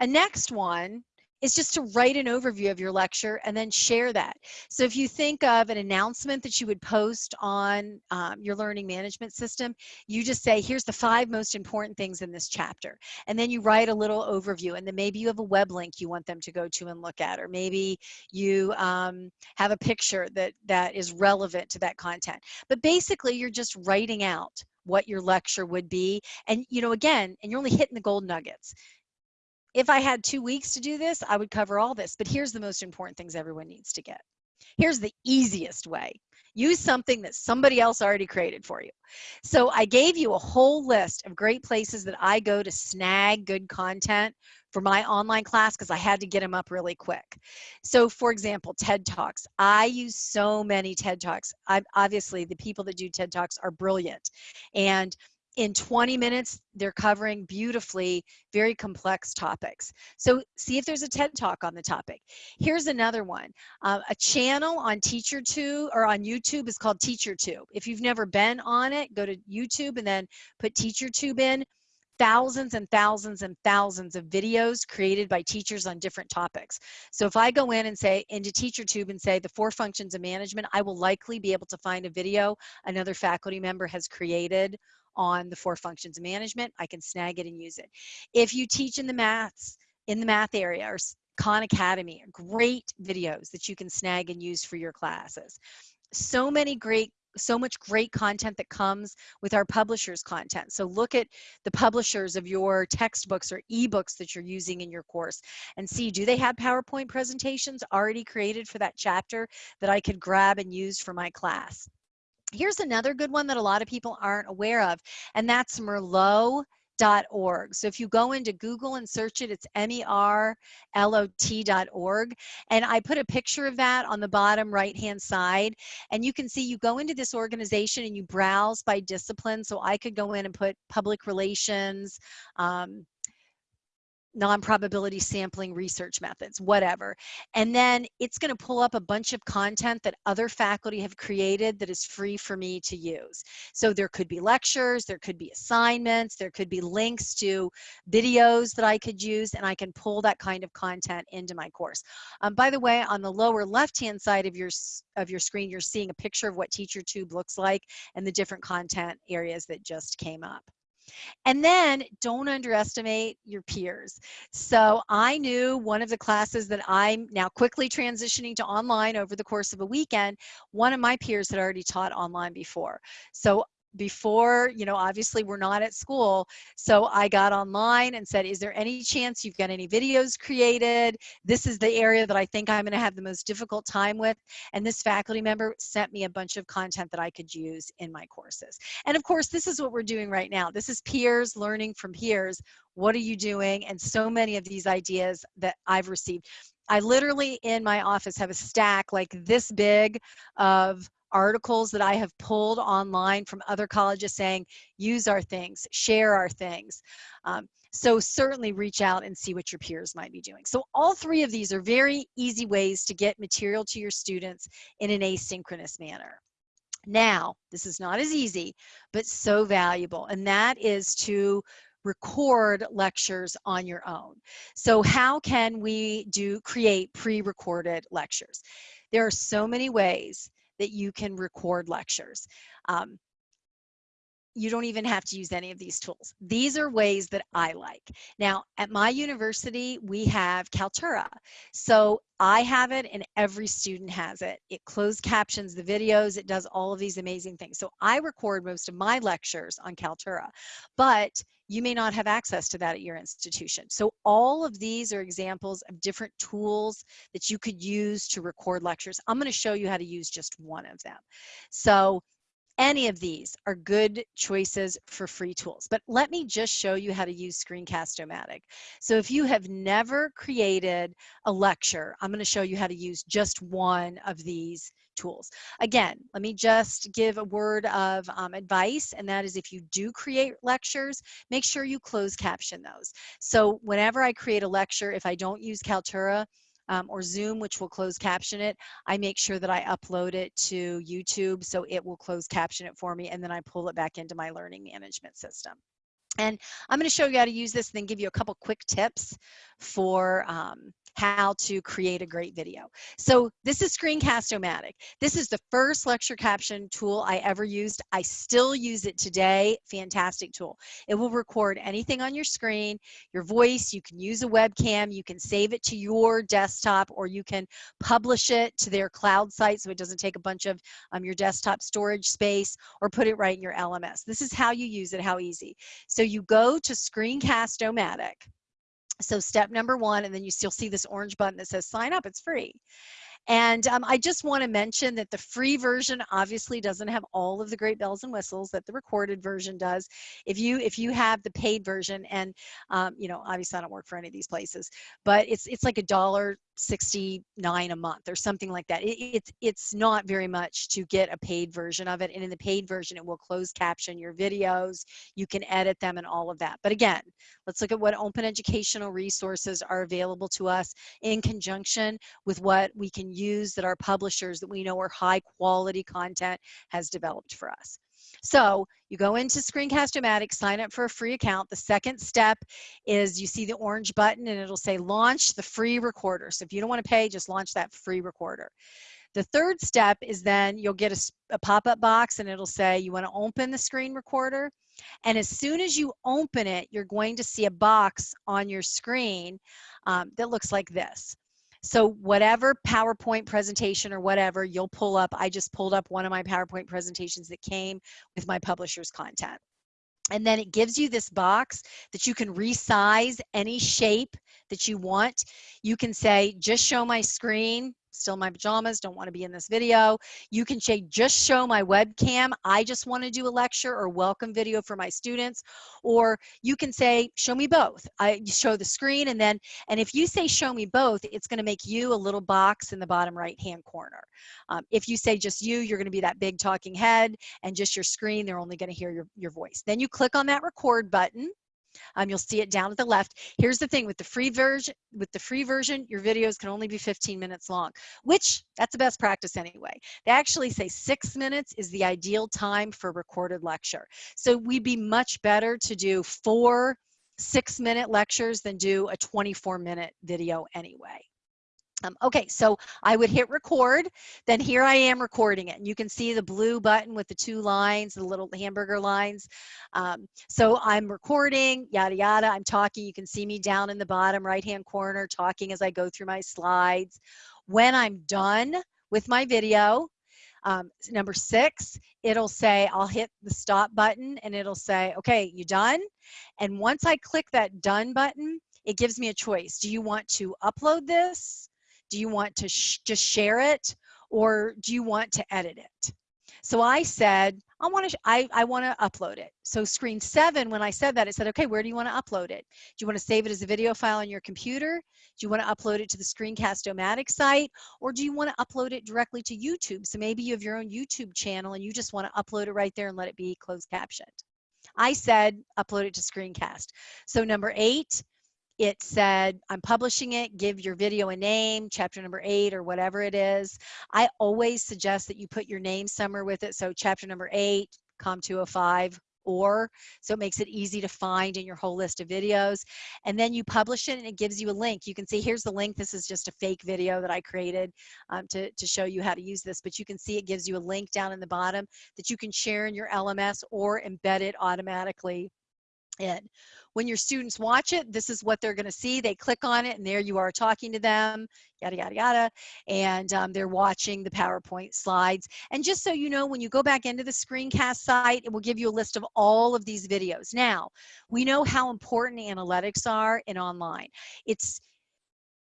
A next one is just to write an overview of your lecture and then share that. So if you think of an announcement that you would post on um, your learning management system, you just say, here's the five most important things in this chapter. And then you write a little overview and then maybe you have a web link you want them to go to and look at, or maybe you um, have a picture that, that is relevant to that content. But basically you're just writing out what your lecture would be. And you know, again, and you're only hitting the gold nuggets if I had two weeks to do this, I would cover all this. But here's the most important things everyone needs to get. Here's the easiest way. Use something that somebody else already created for you. So I gave you a whole list of great places that I go to snag good content for my online class because I had to get them up really quick. So for example, TED Talks. I use so many TED Talks. I'm, obviously, the people that do TED Talks are brilliant. And in 20 minutes, they're covering beautifully very complex topics. So see if there's a TED Talk on the topic. Here's another one. Uh, a channel on TeacherTube or on YouTube is called TeacherTube. If you've never been on it, go to YouTube and then put TeacherTube in thousands and thousands and thousands of videos created by teachers on different topics. So if I go in and say into TeacherTube and say the four functions of management, I will likely be able to find a video another faculty member has created on the four functions of management, I can snag it and use it. If you teach in the maths, in the math area or Khan Academy, great videos that you can snag and use for your classes. So many great so much great content that comes with our publishers content. So look at the publishers of your textbooks or ebooks that you're using in your course and see, do they have PowerPoint presentations already created for that chapter that I could grab and use for my class? Here's another good one that a lot of people aren't aware of, and that's Merlot org. So if you go into Google and search it, it's M-E-R-L-O-T.org. And I put a picture of that on the bottom right-hand side. And you can see you go into this organization and you browse by discipline. So I could go in and put public relations, um, non-probability sampling research methods, whatever. And then it's going to pull up a bunch of content that other faculty have created that is free for me to use. So there could be lectures, there could be assignments, there could be links to videos that I could use, and I can pull that kind of content into my course. Um, by the way, on the lower left-hand side of your, of your screen, you're seeing a picture of what TeacherTube looks like and the different content areas that just came up. And then don't underestimate your peers. So I knew one of the classes that I'm now quickly transitioning to online over the course of a weekend, one of my peers had already taught online before. So before, you know, obviously we're not at school. So I got online and said, is there any chance you've got any videos created? This is the area that I think I'm going to have the most difficult time with. And this faculty member sent me a bunch of content that I could use in my courses. And of course, this is what we're doing right now. This is peers learning from peers. What are you doing? And so many of these ideas that I've received. I literally in my office have a stack like this big of articles that I have pulled online from other colleges saying, use our things, share our things. Um, so certainly reach out and see what your peers might be doing. So all three of these are very easy ways to get material to your students in an asynchronous manner. Now, this is not as easy, but so valuable, and that is to record lectures on your own. So how can we do create pre-recorded lectures? There are so many ways that you can record lectures. Um, you don't even have to use any of these tools. These are ways that I like. Now, at my university, we have Kaltura. So I have it and every student has it. It closed captions the videos, it does all of these amazing things. So I record most of my lectures on Kaltura, but you may not have access to that at your institution. So all of these are examples of different tools that you could use to record lectures. I'm gonna show you how to use just one of them. So any of these are good choices for free tools. But let me just show you how to use Screencast-O-Matic. So if you have never created a lecture, I'm going to show you how to use just one of these tools. Again, let me just give a word of um, advice, and that is if you do create lectures, make sure you close caption those. So whenever I create a lecture, if I don't use Kaltura, um, or Zoom, which will close caption it, I make sure that I upload it to YouTube so it will close caption it for me and then I pull it back into my learning management system. And I'm going to show you how to use this and then give you a couple quick tips for um, how to create a great video. So this is Screencast-O-Matic. This is the first lecture caption tool I ever used. I still use it today. Fantastic tool. It will record anything on your screen, your voice. You can use a webcam. You can save it to your desktop or you can publish it to their cloud site so it doesn't take a bunch of um, your desktop storage space or put it right in your LMS. This is how you use it, how easy. So you go to Screencast-O-Matic so step number one, and then you still see this orange button that says sign up, it's free. And um, I just want to mention that the free version obviously doesn't have all of the great bells and whistles that the recorded version does. If you if you have the paid version, and um, you know obviously I don't work for any of these places, but it's it's like a dollar 69 a month or something like that. It, it's it's not very much to get a paid version of it. And in the paid version, it will close caption your videos. You can edit them and all of that. But again, let's look at what open educational resources are available to us in conjunction with what we can use that our publishers that we know are high quality content has developed for us. So you go into Screencast-O-Matic, sign up for a free account. The second step is you see the orange button and it'll say launch the free recorder. So if you don't want to pay, just launch that free recorder. The third step is then you'll get a, a pop-up box and it'll say you want to open the screen recorder. And as soon as you open it, you're going to see a box on your screen um, that looks like this. So whatever PowerPoint presentation or whatever you'll pull up, I just pulled up one of my PowerPoint presentations that came with my publisher's content. And then it gives you this box that you can resize any shape that you want. You can say, just show my screen, still my pajamas, don't want to be in this video. You can say, just show my webcam. I just want to do a lecture or welcome video for my students. Or you can say, show me both. I show the screen and then, and if you say show me both, it's going to make you a little box in the bottom right hand corner. Um, if you say just you, you're going to be that big talking head and just your screen, they're only going to hear your, your voice. Then you click on that record button um, you'll see it down at the left. Here's the thing with the free version, with the free version, your videos can only be 15 minutes long, which that's the best practice anyway. They actually say six minutes is the ideal time for recorded lecture. So we'd be much better to do four six minute lectures than do a 24 minute video anyway. Um, okay, so I would hit record, then here I am recording it. And you can see the blue button with the two lines, the little hamburger lines. Um, so I'm recording, yada, yada. I'm talking. You can see me down in the bottom right-hand corner talking as I go through my slides. When I'm done with my video, um, number six, it'll say, I'll hit the stop button and it'll say, okay, you done? And once I click that done button, it gives me a choice. Do you want to upload this? Do you want to sh just share it or do you want to edit it? So I said, I want to, I, I want to upload it. So screen seven, when I said that, it said, okay, where do you want to upload it? Do you want to save it as a video file on your computer? Do you want to upload it to the Screencast-O-Matic site? Or do you want to upload it directly to YouTube? So maybe you have your own YouTube channel and you just want to upload it right there and let it be closed captioned. I said, upload it to Screencast. So number eight, it said, I'm publishing it, give your video a name, chapter number eight or whatever it is. I always suggest that you put your name somewhere with it. So chapter number eight, COM 205, or so it makes it easy to find in your whole list of videos and then you publish it and it gives you a link you can see here's the link this is just a fake video that i created um, to, to show you how to use this but you can see it gives you a link down in the bottom that you can share in your lms or embed it automatically in. When your students watch it, this is what they're going to see. They click on it, and there you are talking to them, yada, yada, yada. And um, they're watching the PowerPoint slides. And just so you know, when you go back into the screencast site, it will give you a list of all of these videos. Now, we know how important analytics are in online. It's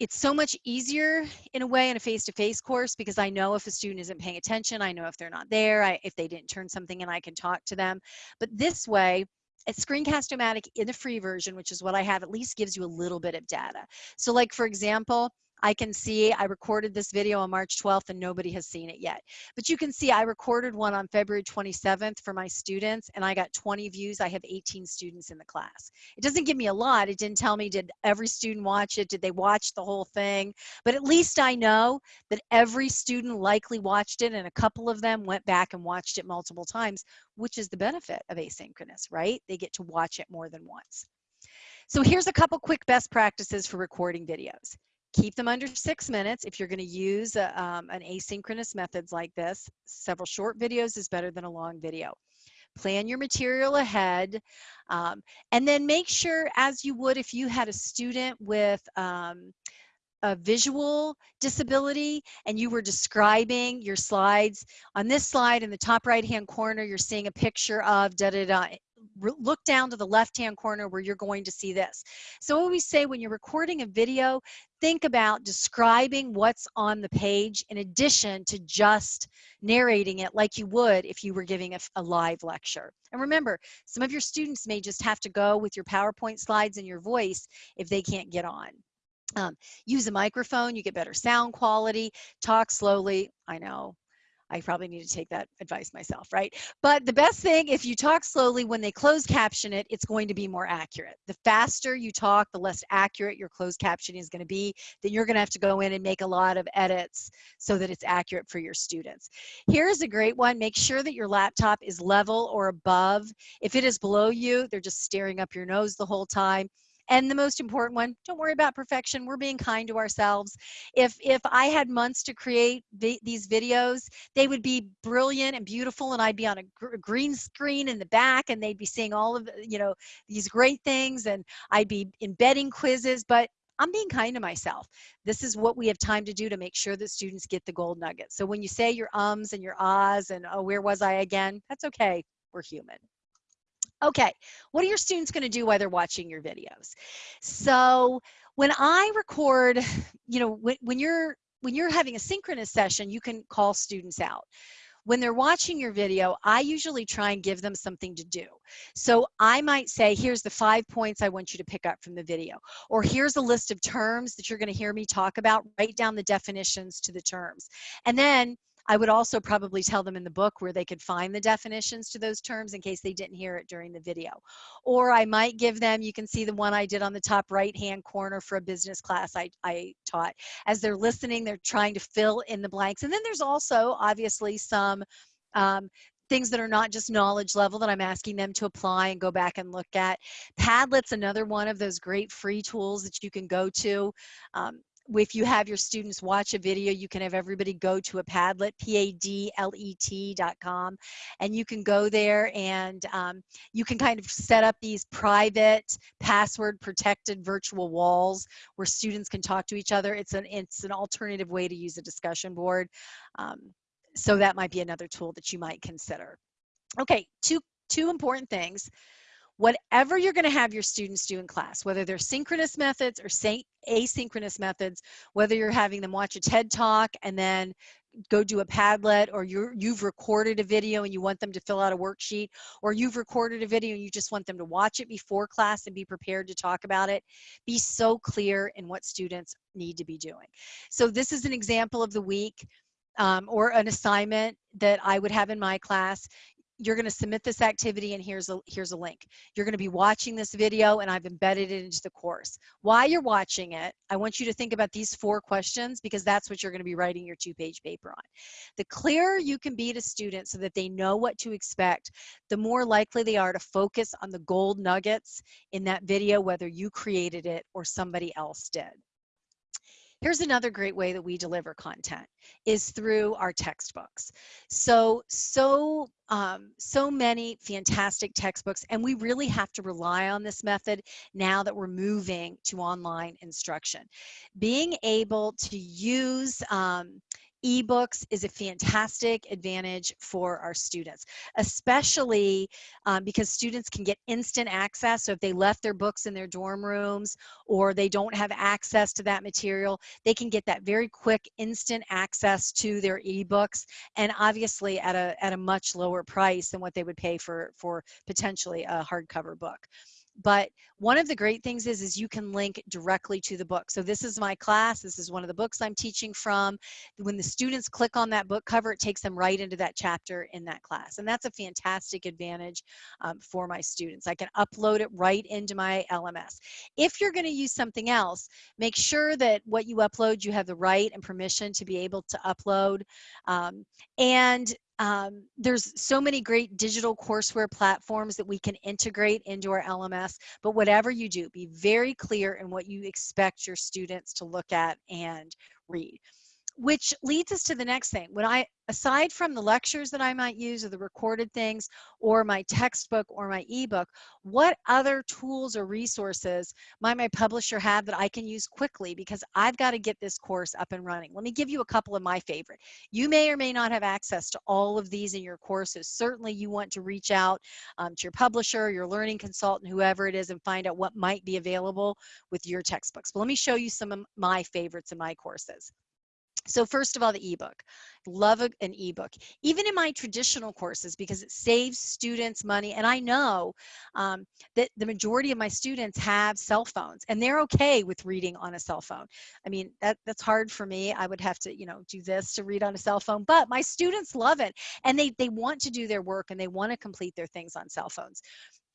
it's so much easier in a way in a face-to-face -face course because I know if a student isn't paying attention, I know if they're not there, I, if they didn't turn something in, I can talk to them. But this way, Screencast-O-Matic in the free version, which is what I have, at least gives you a little bit of data. So like, for example, I can see I recorded this video on March 12th and nobody has seen it yet. But you can see I recorded one on February 27th for my students and I got 20 views. I have 18 students in the class. It doesn't give me a lot. It didn't tell me did every student watch it? Did they watch the whole thing? But at least I know that every student likely watched it and a couple of them went back and watched it multiple times, which is the benefit of asynchronous, right? They get to watch it more than once. So here's a couple quick best practices for recording videos keep them under six minutes if you're going to use a, um, an asynchronous methods like this several short videos is better than a long video plan your material ahead um, and then make sure as you would if you had a student with um, a visual disability and you were describing your slides on this slide in the top right hand corner you're seeing a picture of da da da look down to the left-hand corner where you're going to see this. So I always say when you're recording a video, think about describing what's on the page in addition to just narrating it like you would if you were giving a, a live lecture. And remember, some of your students may just have to go with your PowerPoint slides and your voice if they can't get on. Um, use a microphone, you get better sound quality, talk slowly. I know I probably need to take that advice myself, right? But the best thing, if you talk slowly, when they close caption it, it's going to be more accurate. The faster you talk, the less accurate your closed captioning is going to be. Then you're going to have to go in and make a lot of edits so that it's accurate for your students. Here's a great one. Make sure that your laptop is level or above. If it is below you, they're just staring up your nose the whole time and the most important one don't worry about perfection we're being kind to ourselves if if i had months to create vi these videos they would be brilliant and beautiful and i'd be on a gr green screen in the back and they'd be seeing all of you know these great things and i'd be embedding quizzes but I'm being kind to myself. This is what we have time to do to make sure that students get the gold nuggets. So when you say your ums and your ahs and oh, where was I again? That's okay. We're human. Okay, what are your students going to do while they're watching your videos? So when I record, you know, when, when you're when you're having a synchronous session, you can call students out. When they're watching your video, I usually try and give them something to do. So I might say, here's the five points I want you to pick up from the video. Or here's a list of terms that you're gonna hear me talk about. Write down the definitions to the terms. And then I would also probably tell them in the book where they could find the definitions to those terms in case they didn't hear it during the video. Or I might give them, you can see the one I did on the top right hand corner for a business class I, I taught. As they're listening, they're trying to fill in the blanks. And then there's also obviously some um, things that are not just knowledge level that I'm asking them to apply and go back and look at. Padlet's another one of those great free tools that you can go to. Um, if you have your students watch a video, you can have everybody go to a Padlet, P-A-D-L-E-T dot com, and you can go there and um, you can kind of set up these private, password protected virtual walls where students can talk to each other. It's an, it's an alternative way to use a discussion board. Um, so that might be another tool that you might consider. Okay, two, two important things whatever you're going to have your students do in class, whether they're synchronous methods or asynchronous methods, whether you're having them watch a TED Talk and then go do a Padlet or you you've recorded a video and you want them to fill out a worksheet or you've recorded a video and you just want them to watch it before class and be prepared to talk about it, be so clear in what students need to be doing. So this is an example of the week um, or an assignment that I would have in my class you're going to submit this activity and here's a here's a link. You're going to be watching this video and i've embedded it into the course. While you're watching it i want you to think about these four questions because that's what you're going to be writing your two page paper on. The clearer you can be to students so that they know what to expect the more likely they are to focus on the gold nuggets in that video whether you created it or somebody else did Here's another great way that we deliver content is through our textbooks. So, so, um, so many fantastic textbooks, and we really have to rely on this method now that we're moving to online instruction. Being able to use um, ebooks is a fantastic advantage for our students, especially um, because students can get instant access. So if they left their books in their dorm rooms or they don't have access to that material, they can get that very quick instant access to their ebooks and obviously at a, at a much lower price than what they would pay for, for potentially a hardcover book but one of the great things is is you can link directly to the book. So this is my class. This is one of the books i'm teaching from. When the students click on that book cover it takes them right into that chapter in that class. And that's a fantastic advantage um, for my students. I can upload it right into my lms if you're going to use something else make sure that what you upload you have the right and permission to be able to upload. Um, and um, there's so many great digital courseware platforms that we can integrate into our LMS, but whatever you do, be very clear in what you expect your students to look at and read which leads us to the next thing. When I, aside from the lectures that I might use or the recorded things or my textbook or my ebook, what other tools or resources might my publisher have that I can use quickly because I've got to get this course up and running. Let me give you a couple of my favorite. You may or may not have access to all of these in your courses. Certainly you want to reach out um, to your publisher, your learning consultant, whoever it is, and find out what might be available with your textbooks. But let me show you some of my favorites in my courses. So first of all, the ebook. Love an ebook, even in my traditional courses because it saves students money. And I know um, that the majority of my students have cell phones and they're okay with reading on a cell phone. I mean, that, that's hard for me. I would have to, you know, do this to read on a cell phone, but my students love it and they, they want to do their work and they want to complete their things on cell phones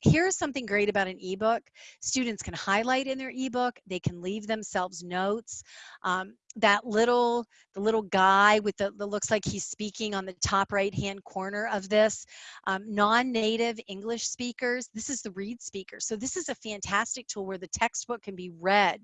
here's something great about an ebook students can highlight in their ebook they can leave themselves notes um, that little the little guy with the, the looks like he's speaking on the top right hand corner of this um, non-native english speakers this is the read speaker so this is a fantastic tool where the textbook can be read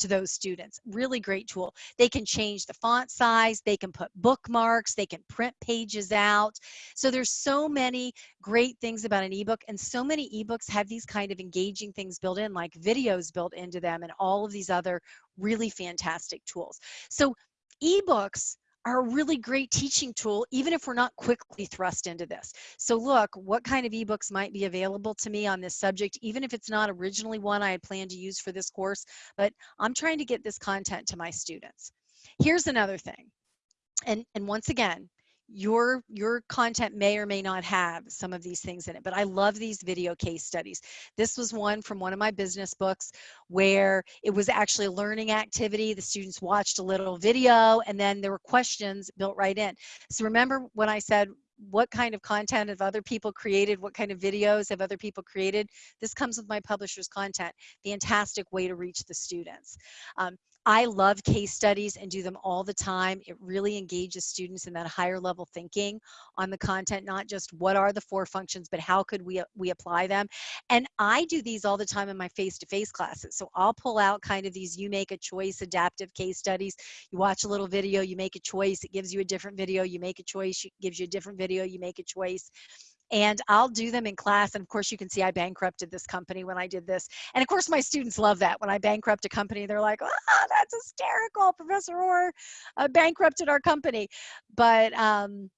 to those students. Really great tool. They can change the font size, they can put bookmarks, they can print pages out. So there's so many great things about an ebook and so many ebooks have these kind of engaging things built in like videos built into them and all of these other really fantastic tools. So ebooks are a really great teaching tool, even if we're not quickly thrust into this. So look, what kind of ebooks might be available to me on this subject, even if it's not originally one I had planned to use for this course, but I'm trying to get this content to my students. Here's another thing. And, and once again, your your content may or may not have some of these things in it but i love these video case studies. This was one from one of my business books where it was actually a learning activity. The students watched a little video and then there were questions built right in. So remember when i said what kind of content have other people created? What kind of videos have other people created? This comes with my publisher's content fantastic way to reach the students. Um, I love case studies and do them all the time. It really engages students in that higher level thinking on the content, not just what are the four functions, but how could we, we apply them. And I do these all the time in my face-to-face -face classes. So I'll pull out kind of these you make a choice adaptive case studies. You watch a little video, you make a choice, it gives you a different video, you make a choice, it gives you a different video, you make a choice and I'll do them in class. And of course, you can see I bankrupted this company when I did this. And of course, my students love that. When I bankrupt a company, they're like, oh, that's hysterical. Professor Orr uh, bankrupted our company. But um,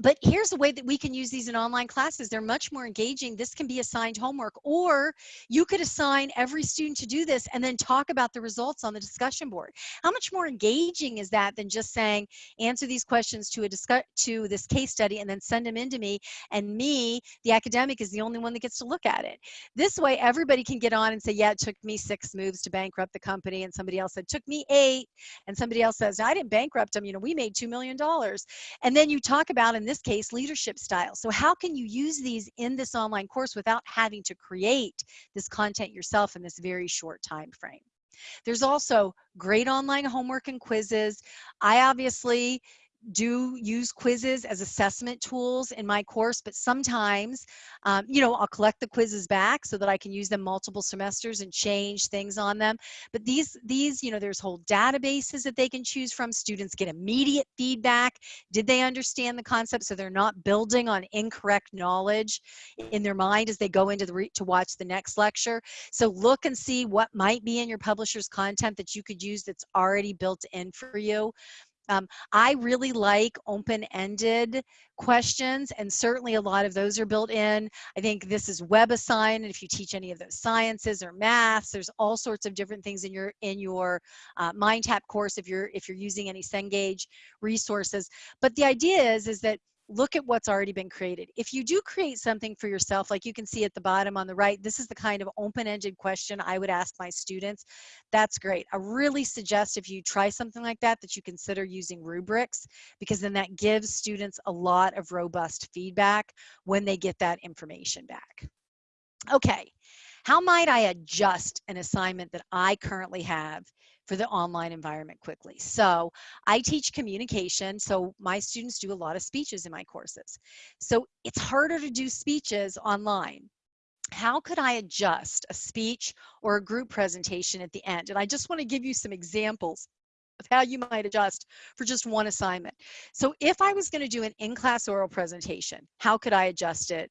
but here's the way that we can use these in online classes. They're much more engaging. This can be assigned homework, or you could assign every student to do this and then talk about the results on the discussion board. How much more engaging is that than just saying, answer these questions to a discuss to this case study and then send them into me, and me, the academic, is the only one that gets to look at it. This way, everybody can get on and say, yeah, it took me six moves to bankrupt the company, and somebody else said, took me eight, and somebody else says, I didn't bankrupt them, you know, we made $2 million. And then you talk about in this case, leadership style. So how can you use these in this online course without having to create this content yourself in this very short time frame? There's also great online homework and quizzes. I obviously do use quizzes as assessment tools in my course, but sometimes, um, you know, I'll collect the quizzes back so that I can use them multiple semesters and change things on them. But these, these, you know, there's whole databases that they can choose from. Students get immediate feedback. Did they understand the concept? So they're not building on incorrect knowledge in their mind as they go into the to watch the next lecture. So look and see what might be in your publisher's content that you could use that's already built in for you. Um, I really like open-ended questions, and certainly a lot of those are built in. I think this is WebAssign, and if you teach any of those sciences or maths, there's all sorts of different things in your in your uh, MindTap course if you're if you're using any Cengage resources. But the idea is is that look at what's already been created. If you do create something for yourself, like you can see at the bottom on the right, this is the kind of open-ended question I would ask my students. That's great. I really suggest if you try something like that, that you consider using rubrics, because then that gives students a lot of robust feedback when they get that information back. Okay, how might I adjust an assignment that I currently have for the online environment quickly. So I teach communication, so my students do a lot of speeches in my courses. So it's harder to do speeches online. How could I adjust a speech or a group presentation at the end? And I just want to give you some examples of how you might adjust for just one assignment. So if I was going to do an in-class oral presentation, how could I adjust it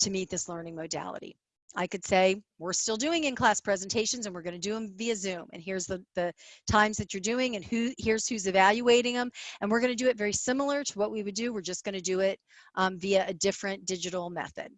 to meet this learning modality? I could say, we're still doing in-class presentations and we're going to do them via Zoom. And here's the, the times that you're doing and who here's who's evaluating them. And we're going to do it very similar to what we would do. We're just going to do it um, via a different digital method.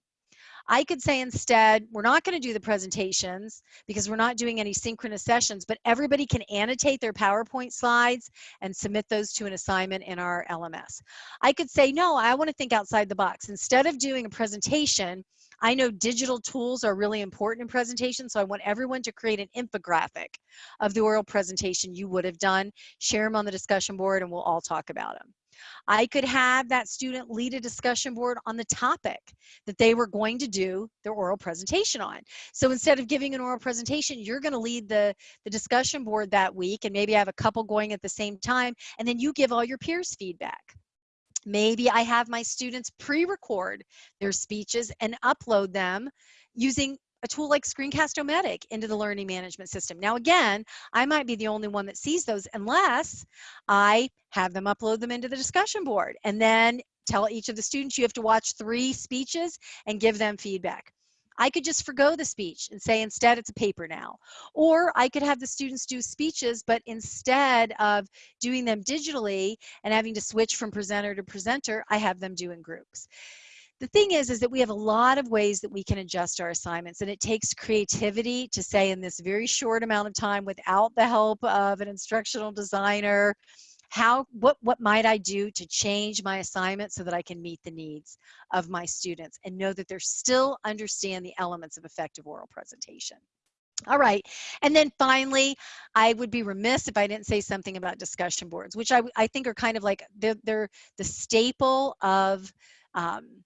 I could say instead, we're not going to do the presentations because we're not doing any synchronous sessions, but everybody can annotate their PowerPoint slides and submit those to an assignment in our LMS. I could say, no, I want to think outside the box. Instead of doing a presentation, I know digital tools are really important in presentations, so I want everyone to create an infographic of the oral presentation you would have done, share them on the discussion board, and we'll all talk about them. I could have that student lead a discussion board on the topic that they were going to do their oral presentation on. So instead of giving an oral presentation, you're going to lead the, the discussion board that week and maybe I have a couple going at the same time, and then you give all your peers feedback. Maybe I have my students pre-record their speeches and upload them using a tool like Screencast-O-Matic into the learning management system. Now again, I might be the only one that sees those unless I have them upload them into the discussion board and then tell each of the students you have to watch three speeches and give them feedback. I could just forego the speech and say instead it's a paper now. Or I could have the students do speeches, but instead of doing them digitally and having to switch from presenter to presenter, I have them do in groups. The thing is, is that we have a lot of ways that we can adjust our assignments and it takes creativity to say in this very short amount of time without the help of an instructional designer, how what what might i do to change my assignment so that i can meet the needs of my students and know that they're still understand the elements of effective oral presentation all right. And then finally, I would be remiss if I didn't say something about discussion boards, which I, I think are kind of like they're, they're the staple of um,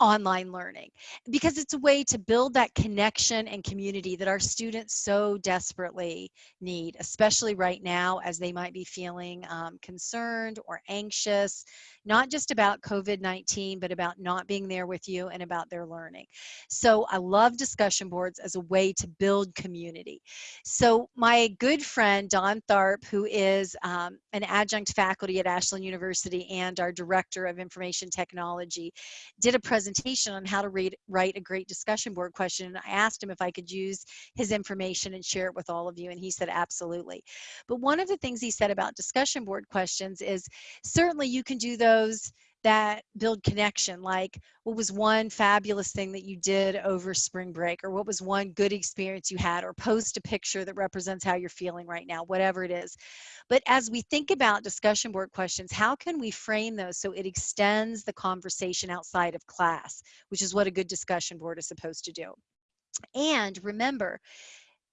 online learning because it's a way to build that connection and community that our students so desperately need, especially right now as they might be feeling um, concerned or anxious, not just about COVID-19, but about not being there with you and about their learning. So I love discussion boards as a way to build community. So my good friend, Don Tharp, who is um, an adjunct faculty at Ashland University and our Director of Information Technology, did a presentation on how to read, write a great discussion board question. And I asked him if I could use his information and share it with all of you. And he said, absolutely. But one of the things he said about discussion board questions is certainly you can do those those that build connection like what was one fabulous thing that you did over spring break or what was one good experience you had or post a picture that represents how you're feeling right now whatever it is. But as we think about discussion board questions how can we frame those so it extends the conversation outside of class which is what a good discussion board is supposed to do? And remember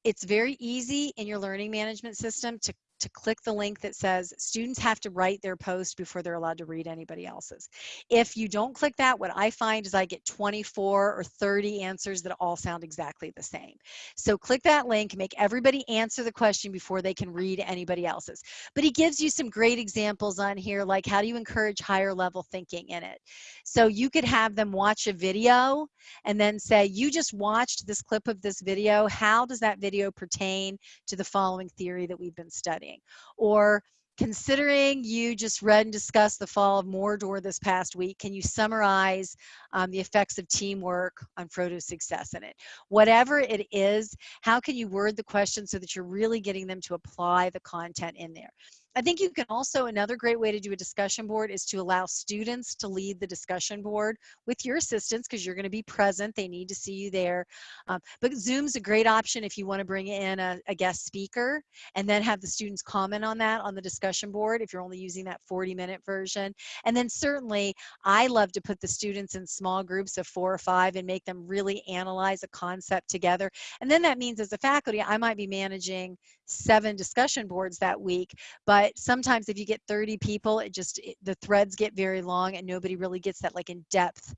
it's very easy in your learning management system to to click the link that says students have to write their post before they're allowed to read anybody else's. If you don't click that, what I find is I get 24 or 30 answers that all sound exactly the same. So click that link, make everybody answer the question before they can read anybody else's. But he gives you some great examples on here, like how do you encourage higher level thinking in it? So you could have them watch a video and then say, you just watched this clip of this video. How does that video pertain to the following theory that we've been studying? Or considering you just read and discussed the fall of Mordor this past week, can you summarize um, the effects of teamwork on Frodo's success in it? Whatever it is, how can you word the question so that you're really getting them to apply the content in there? I think you can also, another great way to do a discussion board is to allow students to lead the discussion board with your assistance because you're going to be present. They need to see you there. Um, but Zoom's a great option if you want to bring in a, a, guest speaker and then have the students comment on that on the discussion board if you're only using that 40 minute version. And then certainly I love to put the students in small groups of four or five and make them really analyze a concept together. And then that means as a faculty, I might be managing seven discussion boards that week, but sometimes if you get 30 people, it just, it, the threads get very long and nobody really gets that like in-depth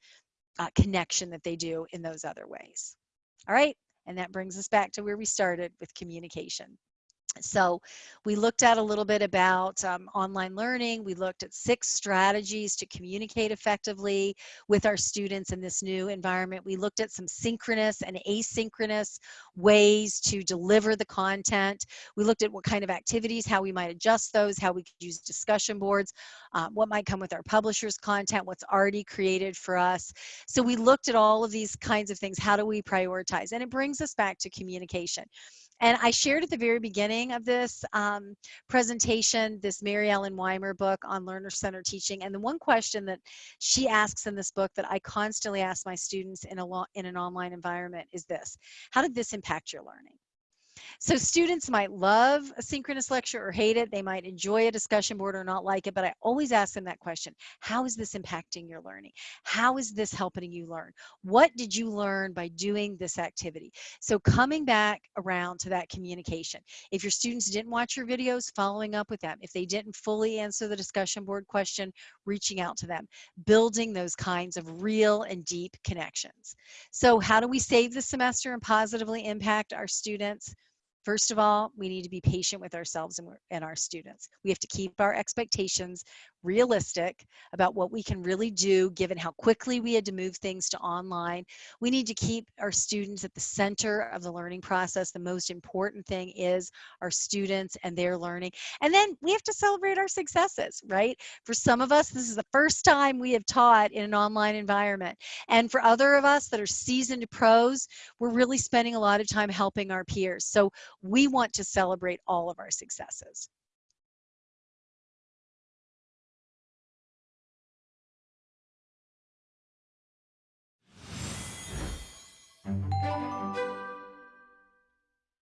uh, connection that they do in those other ways. All right, and that brings us back to where we started with communication. So we looked at a little bit about um, online learning. We looked at six strategies to communicate effectively with our students in this new environment. We looked at some synchronous and asynchronous ways to deliver the content. We looked at what kind of activities, how we might adjust those, how we could use discussion boards, um, what might come with our publisher's content, what's already created for us. So we looked at all of these kinds of things. How do we prioritize? And it brings us back to communication. And I shared at the very beginning of this um, presentation, this Maryellen Weimer book on learner-centered teaching. And the one question that she asks in this book that I constantly ask my students in, a in an online environment is this, how did this impact your learning? So students might love a synchronous lecture or hate it. They might enjoy a discussion board or not like it, but I always ask them that question. How is this impacting your learning? How is this helping you learn? What did you learn by doing this activity? So coming back around to that communication. If your students didn't watch your videos, following up with them. If they didn't fully answer the discussion board question, reaching out to them. Building those kinds of real and deep connections. So how do we save the semester and positively impact our students? First of all, we need to be patient with ourselves and, and, our students. We have to keep our expectations realistic about what we can really do given how quickly we had to move things to online. We need to keep our students at the center of the learning process. The most important thing is our students and their learning. And then we have to celebrate our successes, right? For some of us, this is the first time we have taught in an online environment. And for other of us that are seasoned pros, we're really spending a lot of time helping our peers. So we want to celebrate all of our successes. Música